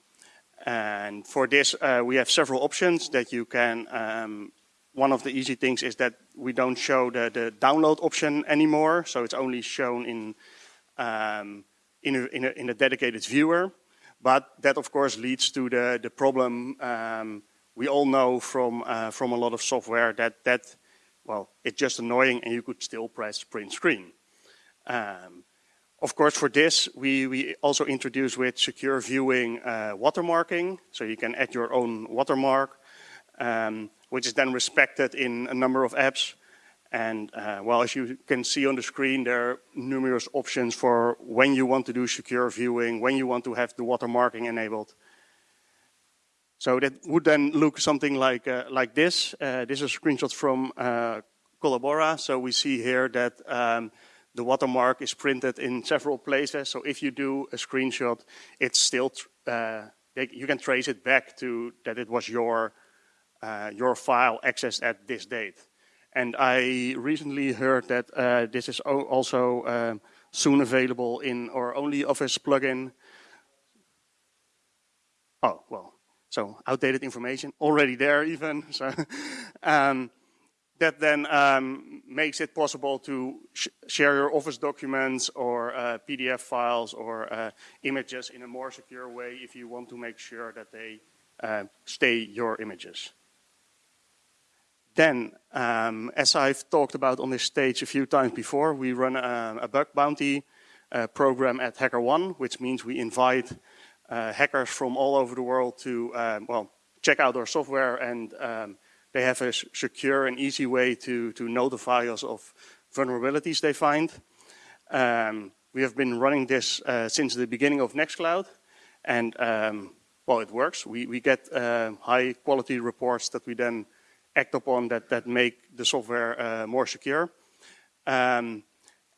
And for this, uh, we have several options that you can um, one of the easy things is that we don't show the, the download option anymore. So it's only shown in, um, in, a, in, a, in, a, dedicated viewer. But that of course leads to the, the problem um, we all know from, uh, from a lot of software that, that, well, it's just annoying and you could still press print screen. Um, of course, for this, we, we also introduce with secure viewing uh, watermarking. So you can add your own watermark. Um, which is then respected in a number of apps. And uh, well, as you can see on the screen, there are numerous options for when you want to do secure viewing, when you want to have the watermarking enabled. So that would then look something like, uh, like this. Uh, this is a screenshot from uh, Collabora. So we see here that um, the watermark is printed in several places. So if you do a screenshot, it's still, uh, you can trace it back to that it was your, uh, your file accessed at this date. And I recently heard that uh, this is also um, soon available in our OnlyOffice plugin. Oh, well, so outdated information already there even. So, um, that then um, makes it possible to sh share your Office documents or uh, PDF files or uh, images in a more secure way if you want to make sure that they uh, stay your images. Then, um, as I've talked about on this stage a few times before, we run a, a bug bounty uh, program at HackerOne, which means we invite uh, hackers from all over the world to, um, well, check out our software and um, they have a secure and easy way to, to notify us of vulnerabilities they find. Um, we have been running this uh, since the beginning of Nextcloud and um, well, it works. We, we get uh, high quality reports that we then act upon that, that make the software uh, more secure. Um,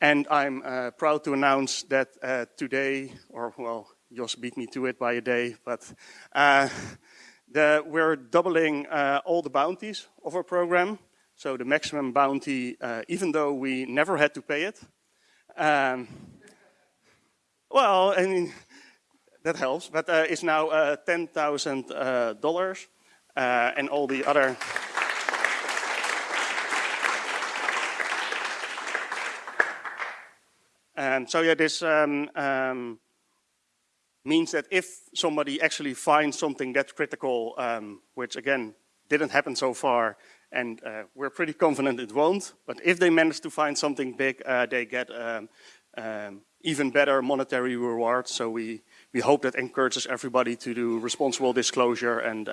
and I'm uh, proud to announce that uh, today, or well, Jos beat me to it by a day, but uh, the, we're doubling uh, all the bounties of our program. So the maximum bounty, uh, even though we never had to pay it. Um, well, I mean, that helps, but it's now $10,000 and all the other Um, so yeah, this um, um, means that if somebody actually finds something that's critical, um, which again didn't happen so far, and uh, we're pretty confident it won't, but if they manage to find something big, uh, they get um, um, even better monetary rewards. So we, we hope that encourages everybody to do responsible disclosure and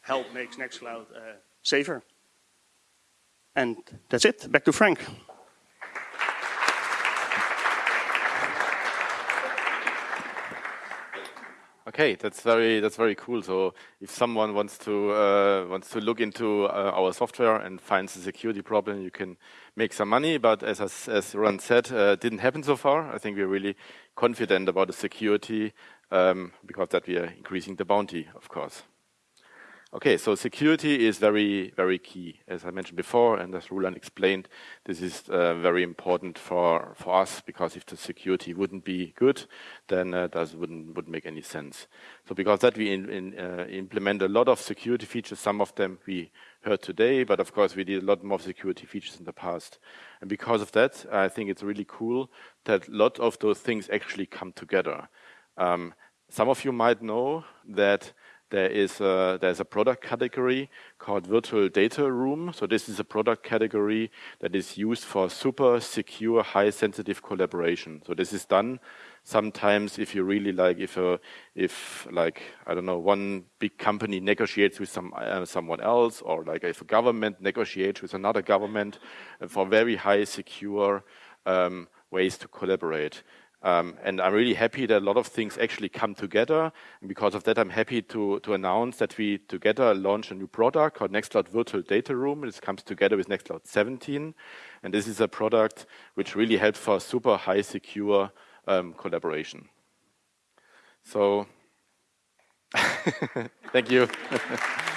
help make Nextcloud uh, safer. And that's it. Back to Frank. Okay, that's very that's very cool. So if someone wants to uh, wants to look into uh, our software and finds a security problem, you can make some money. But as as Ron said, uh, didn't happen so far. I think we're really confident about the security um, because that we are increasing the bounty, of course. Okay, so security is very, very key. As I mentioned before, and as Roland explained, this is uh, very important for, for us because if the security wouldn't be good, then uh, that wouldn't, wouldn't make any sense. So because that we in, in, uh, implement a lot of security features, some of them we heard today, but of course we did a lot more security features in the past. And because of that, I think it's really cool that a lot of those things actually come together. Um, some of you might know that there is a, there's a product category called virtual data room. So this is a product category that is used for super secure, high sensitive collaboration. So this is done sometimes if you really like, if a, if like, I don't know, one big company negotiates with some, uh, someone else or like if a government negotiates with another government for very high secure um, ways to collaborate. Um, and I'm really happy that a lot of things actually come together. And because of that, I'm happy to, to announce that we together launch a new product called Nextcloud Virtual Data Room. This comes together with Nextcloud 17. And this is a product which really helps for super high secure um, collaboration. So, thank you.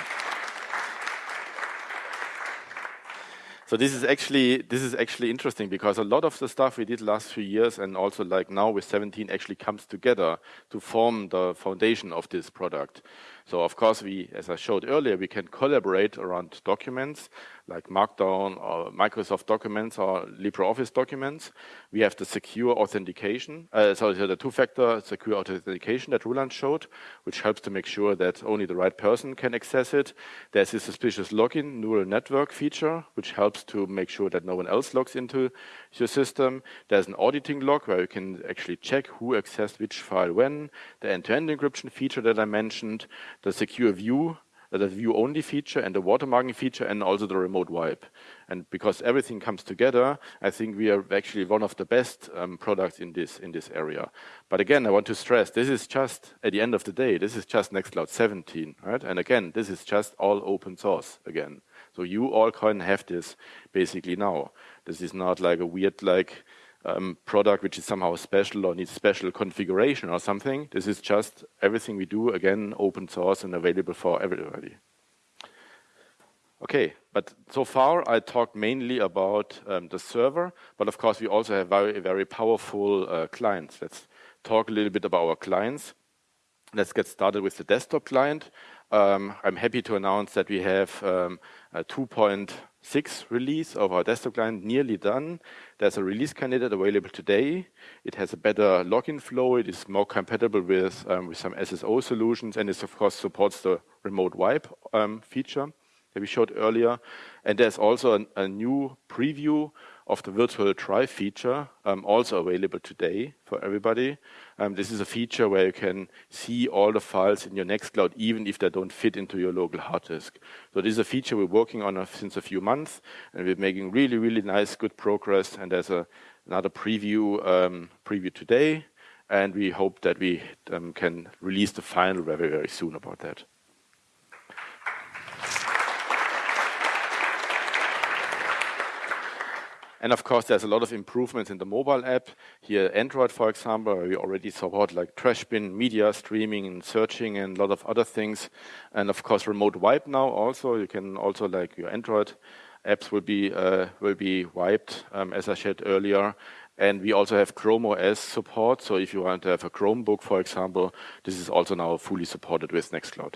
So this is actually this is actually interesting because a lot of the stuff we did last few years and also like now with 17 actually comes together to form the foundation of this product. So of course, we, as I showed earlier, we can collaborate around documents like Markdown or Microsoft documents or LibreOffice documents. We have the secure authentication, uh, so the two-factor secure authentication that Roland showed, which helps to make sure that only the right person can access it. There's a suspicious login neural network feature, which helps to make sure that no one else logs into your system. There's an auditing log where you can actually check who accessed which file when. The end-to-end -end encryption feature that I mentioned, the secure view the view-only feature and the watermarking feature and also the remote wipe. And because everything comes together, I think we are actually one of the best um, products in this, in this area. But again, I want to stress, this is just, at the end of the day, this is just Nextcloud 17, right? And again, this is just all open source again. So you all can have this basically now. This is not like a weird like um, product which is somehow special or needs special configuration or something. This is just everything we do, again, open source and available for everybody. Okay, but so far I talked mainly about um, the server, but of course we also have very, very powerful uh, clients. Let's talk a little bit about our clients. Let's get started with the desktop client. Um, I'm happy to announce that we have um, 2.6 release of our desktop client nearly done. There's a release candidate available today. It has a better login flow. It is more compatible with, um, with some SSO solutions, and it of course supports the remote wipe um, feature that we showed earlier. And there's also an, a new preview of the virtual try feature, um, also available today for everybody. Um, this is a feature where you can see all the files in your Nextcloud, even if they don't fit into your local hard disk. So this is a feature we're working on since a few months, and we're making really, really nice, good progress. And there's a, another preview um, preview today, and we hope that we um, can release the final very, very soon about that. And of course, there's a lot of improvements in the mobile app. Here, Android, for example, we already support like trash bin, media streaming and searching and a lot of other things. And of course, remote wipe now also. You can also like your Android apps will be, uh, will be wiped, um, as I said earlier. And we also have Chrome OS support. So if you want to have a Chromebook, for example, this is also now fully supported with Nextcloud.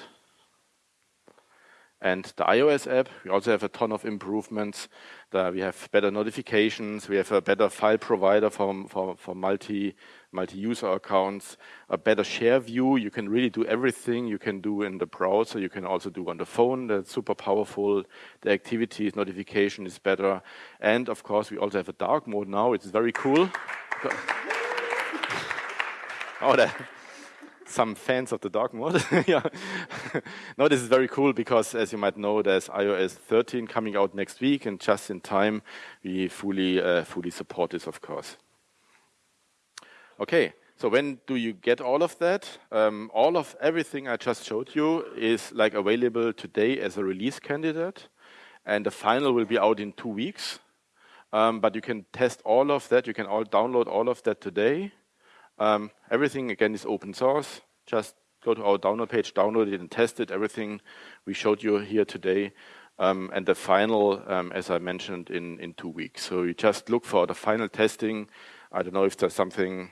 And the iOS app, we also have a ton of improvements. we have better notifications. We have a better file provider for, for, for multi, multi-user accounts, a better share view. You can really do everything you can do in the browser. You can also do on the phone. That's super powerful. The activities notification is better. And of course, we also have a dark mode now. It's very cool. oh, some fans of the dark mode. yeah. no, this is very cool because, as you might know, there's iOS 13 coming out next week, and just in time, we fully uh, fully support this, of course. Okay, so when do you get all of that? Um, all of everything I just showed you is like available today as a release candidate, and the final will be out in two weeks. Um, but you can test all of that. You can all download all of that today. Um, everything, again, is open source. Just go to our download page, download it and test it, everything we showed you here today. Um, and the final, um, as I mentioned, in, in two weeks. So you just look for the final testing. I don't know if there's something,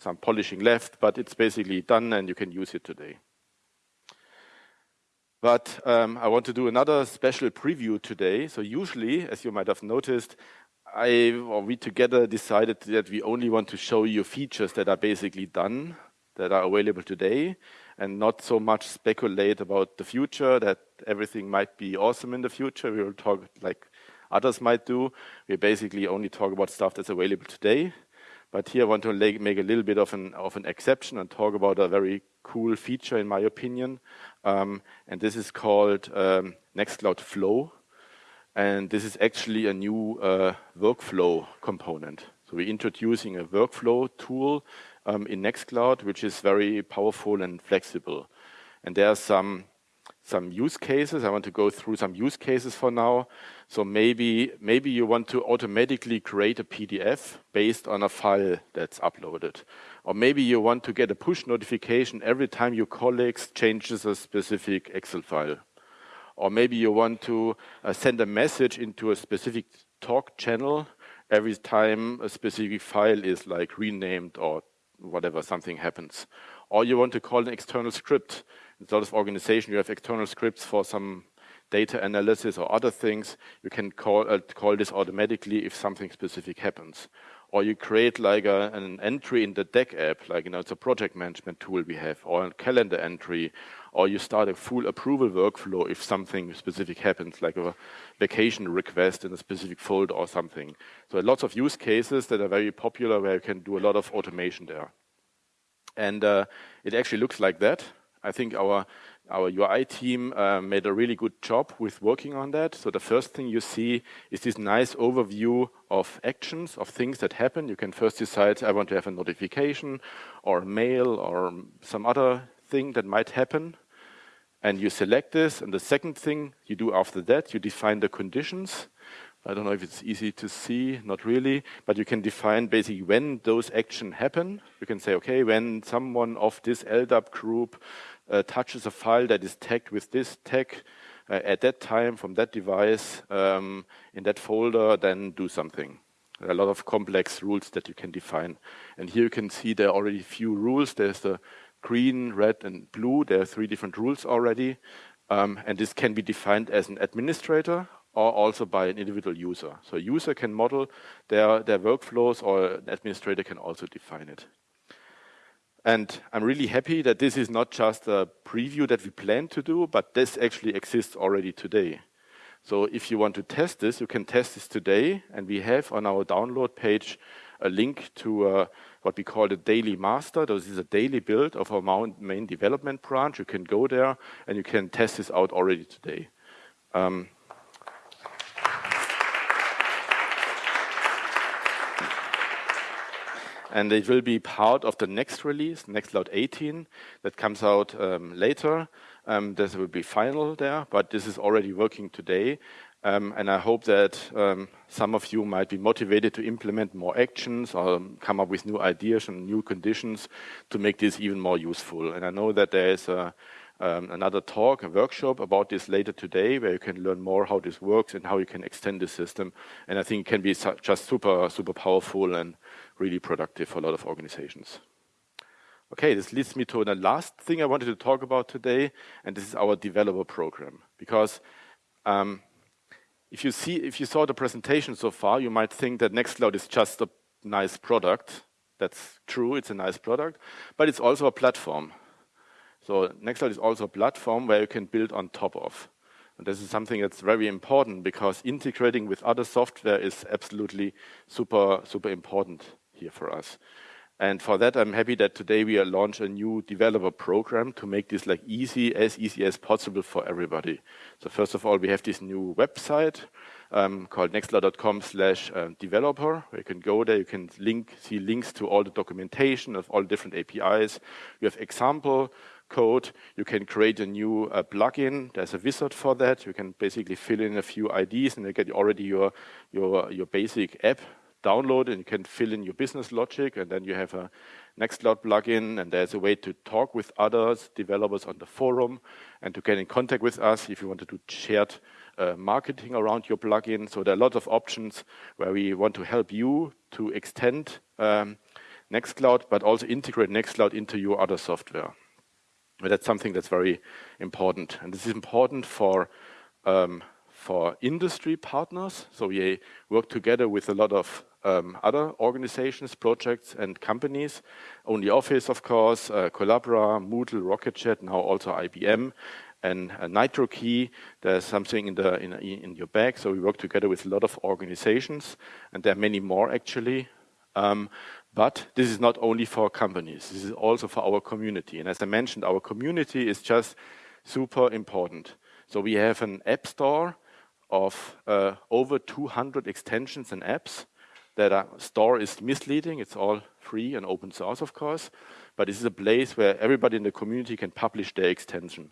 some polishing left, but it's basically done and you can use it today. But um, I want to do another special preview today. So usually, as you might have noticed, I or we together decided that we only want to show you features that are basically done, that are available today, and not so much speculate about the future, that everything might be awesome in the future. We will talk like others might do. We basically only talk about stuff that's available today. But here I want to make a little bit of an, of an exception and talk about a very cool feature, in my opinion. Um, and this is called um, Nextcloud Flow. And this is actually a new uh, workflow component. So we're introducing a workflow tool um, in Nextcloud, which is very powerful and flexible. And there are some some use cases. I want to go through some use cases for now. So maybe maybe you want to automatically create a PDF based on a file that's uploaded. Or maybe you want to get a push notification every time your colleagues changes a specific Excel file. Or maybe you want to uh, send a message into a specific talk channel every time a specific file is like renamed or whatever, something happens. Or you want to call an external script. In a lot of organizations, you have external scripts for some data analysis or other things. You can call, uh, call this automatically if something specific happens or you create like a, an entry in the deck app, like, you know, it's a project management tool we have, or a calendar entry, or you start a full approval workflow if something specific happens, like a vacation request in a specific folder or something. So lots of use cases that are very popular where you can do a lot of automation there. And uh, it actually looks like that. I think our our UI team uh, made a really good job with working on that. So the first thing you see is this nice overview of actions, of things that happen. You can first decide, I want to have a notification or mail or some other thing that might happen. And you select this. And the second thing you do after that, you define the conditions. I don't know if it's easy to see, not really, but you can define basically when those actions happen. You can say, okay, when someone of this LDAP group uh, touches a file that is tagged with this tag uh, at that time from that device um, in that folder, then do something. There are a lot of complex rules that you can define. And here you can see there are already a few rules. There's the green, red, and blue. There are three different rules already. Um, and this can be defined as an administrator or also by an individual user. So a user can model their, their workflows or an administrator can also define it. And I'm really happy that this is not just a preview that we plan to do, but this actually exists already today. So if you want to test this, you can test this today. And we have on our download page a link to uh, what we call the daily master. This is a daily build of our main development branch. You can go there and you can test this out already today. Um, and it will be part of the next release, Nextcloud 18, that comes out um, later. Um, this will be final there, but this is already working today. Um, and I hope that um, some of you might be motivated to implement more actions or come up with new ideas and new conditions to make this even more useful. And I know that there is a, um, another talk, a workshop about this later today, where you can learn more how this works and how you can extend the system. And I think it can be just super, super powerful and really productive for a lot of organizations. Okay, this leads me to the last thing I wanted to talk about today, and this is our developer program. Because um, if you see, if you saw the presentation so far, you might think that Nextcloud is just a nice product. That's true, it's a nice product, but it's also a platform. So Nextcloud is also a platform where you can build on top of. And this is something that's very important because integrating with other software is absolutely super, super important here for us. And for that, I'm happy that today we launch a new developer program to make this like easy, as easy as possible for everybody. So first of all, we have this new website um, called nextcloud.com slash uh, developer, you can go there, you can link, see links to all the documentation of all different APIs. You have example code. You can create a new uh, plugin. There's a wizard for that. You can basically fill in a few IDs and you get already your, your, your basic app download and you can fill in your business logic and then you have a Nextcloud plugin and there's a way to talk with others, developers on the forum and to get in contact with us if you want to do shared uh, marketing around your plugin. So there are lots of options where we want to help you to extend um, Nextcloud but also integrate Nextcloud into your other software. But that's something that's very important. And this is important for um, for industry partners. So we work together with a lot of um, other organizations, projects, and companies. OnlyOffice, of course, uh, Collabora, Moodle, Rocket.Chat, now also IBM, and uh, NitroKey. There's something in the in, in your bag. So we work together with a lot of organizations, and there are many more actually. Um, but this is not only for companies. This is also for our community. And as I mentioned, our community is just super important. So we have an app store of uh, over 200 extensions and apps that our store is misleading. It's all free and open source, of course, but this is a place where everybody in the community can publish their extension.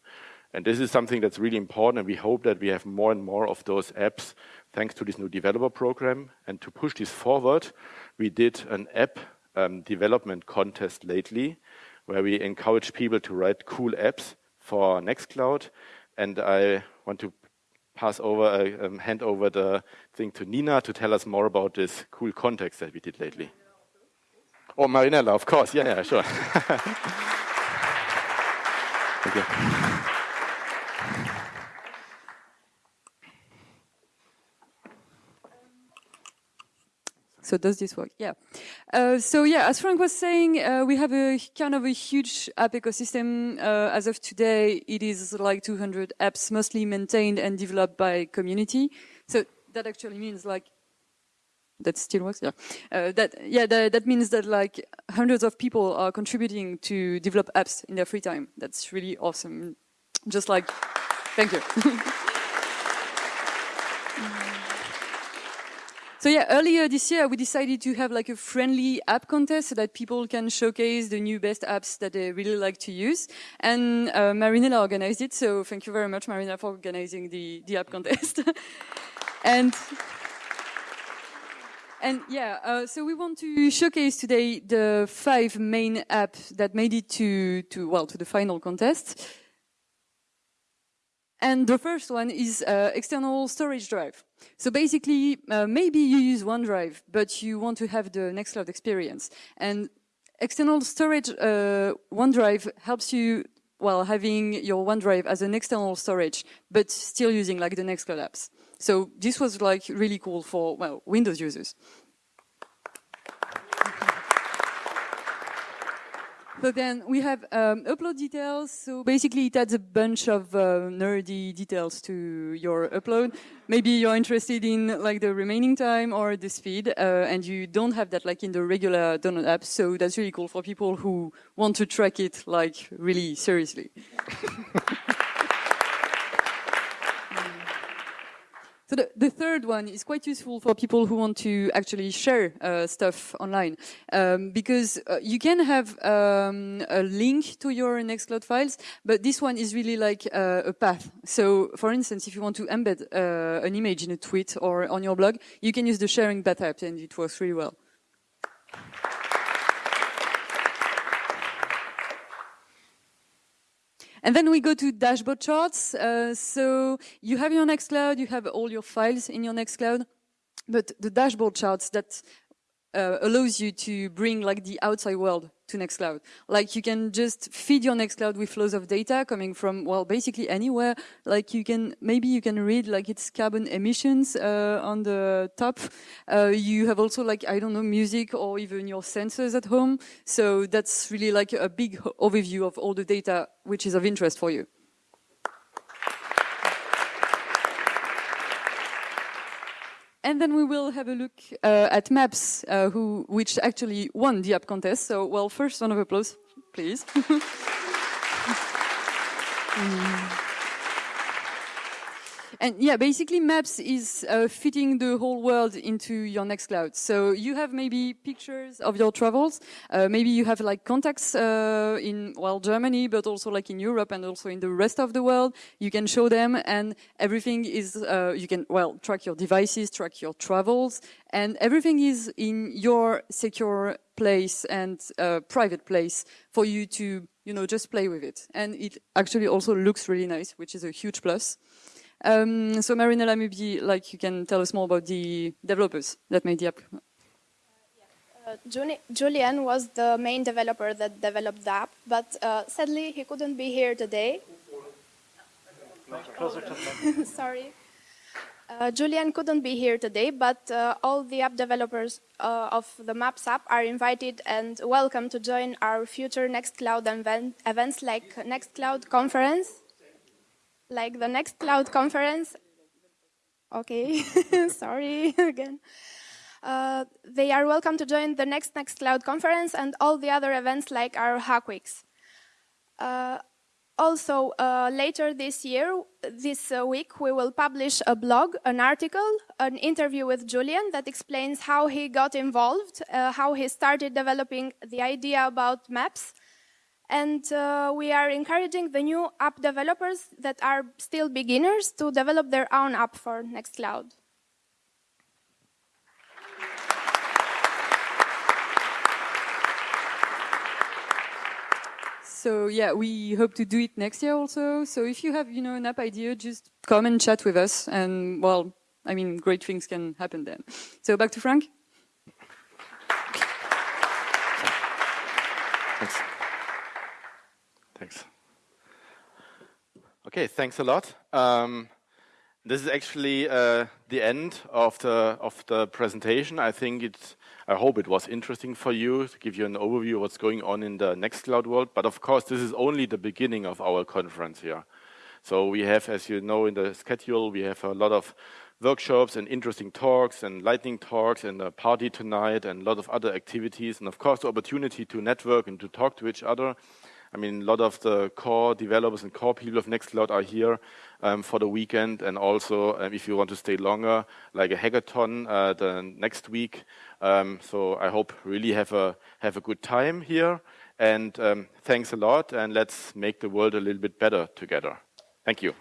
And this is something that's really important, and we hope that we have more and more of those apps thanks to this new developer program. And to push this forward, we did an app um, development contest lately, where we encourage people to write cool apps for Nextcloud. And I want to pass over, uh, um, hand over the thing to Nina to tell us more about this cool context that we did lately. Oh, Marinella, of course. Yeah, yeah, sure. Thank you. So does this work? Yeah. Uh, so yeah, as Frank was saying, uh, we have a kind of a huge app ecosystem. Uh, as of today, it is like 200 apps, mostly maintained and developed by community. So that actually means like that still works. Yeah, uh, that yeah that, that means that like hundreds of people are contributing to develop apps in their free time. That's really awesome. Just like, thank you. So yeah, earlier this year we decided to have like a friendly app contest so that people can showcase the new best apps that they really like to use. And uh, Marinella organized it, so thank you very much, Marina, for organizing the, the app contest. and and yeah, uh, so we want to showcase today the five main apps that made it to, to well, to the final contest. And the first one is uh, external storage drive. So basically, uh, maybe you use OneDrive, but you want to have the Nextcloud experience. And external storage, uh, OneDrive helps you while having your OneDrive as an external storage, but still using like the Nextcloud apps. So this was like really cool for, well, Windows users. So then we have um, upload details. So basically it adds a bunch of uh, nerdy details to your upload. Maybe you're interested in like the remaining time or the speed, uh, and you don't have that like in the regular donut app. So that's really cool for people who want to track it like really seriously. So the, the, third one is quite useful for people who want to actually share uh, stuff online, um, because uh, you can have um, a link to your Nextcloud files, but this one is really like uh, a path. So, for instance, if you want to embed uh, an image in a tweet or on your blog, you can use the sharing path app, and it works really well. And then we go to dashboard charts. Uh, so you have your Nextcloud, you have all your files in your Nextcloud, but the dashboard charts that uh, allows you to bring like the outside world to Nextcloud. Like you can just feed your Nextcloud with flows of data coming from, well, basically anywhere. Like you can, maybe you can read like its carbon emissions uh, on the top. Uh, you have also like, I don't know, music or even your sensors at home. So that's really like a big overview of all the data which is of interest for you. And then we will have a look uh, at Maps, uh, who, which actually won the app contest. So, well, first round of applause, please. mm. And yeah, basically Maps is uh, fitting the whole world into your Nextcloud. So you have maybe pictures of your travels. Uh, maybe you have like contacts uh, in, well, Germany, but also like in Europe and also in the rest of the world. You can show them and everything is, uh, you can, well, track your devices, track your travels, and everything is in your secure place and uh, private place for you to, you know, just play with it. And it actually also looks really nice, which is a huge plus. Um, so Marinella, maybe like you can tell us more about the developers that made the app. Uh, Julian was the main developer that developed the app, but uh, sadly he couldn't be here today. Sorry. Uh, Julian couldn't be here today, but uh, all the app developers uh, of the Maps app are invited and welcome to join our future Nextcloud event, events like Nextcloud conference like the Nextcloud conference. Okay, sorry again. Uh, they are welcome to join the next Nextcloud conference and all the other events like our Hack Weeks. Uh, also, uh, later this year, this uh, week, we will publish a blog, an article, an interview with Julian that explains how he got involved, uh, how he started developing the idea about maps, and uh, we are encouraging the new app developers that are still beginners to develop their own app for Nextcloud. So yeah, we hope to do it next year also. So if you have, you know, an app idea, just come and chat with us. And well, I mean, great things can happen then. So back to Frank. Thanks. Thanks. Okay, thanks a lot. Um, this is actually uh, the end of the of the presentation. I think it. I hope it was interesting for you to give you an overview of what's going on in the Nextcloud world. But of course, this is only the beginning of our conference here. So we have, as you know, in the schedule, we have a lot of workshops and interesting talks and lightning talks and a party tonight and a lot of other activities. And of course, the opportunity to network and to talk to each other. I mean, a lot of the core developers and core people of Nextcloud are here um, for the weekend. And also, um, if you want to stay longer, like a hackathon uh, the next week. Um, so I hope really have a, have a good time here. And um, thanks a lot. And let's make the world a little bit better together. Thank you.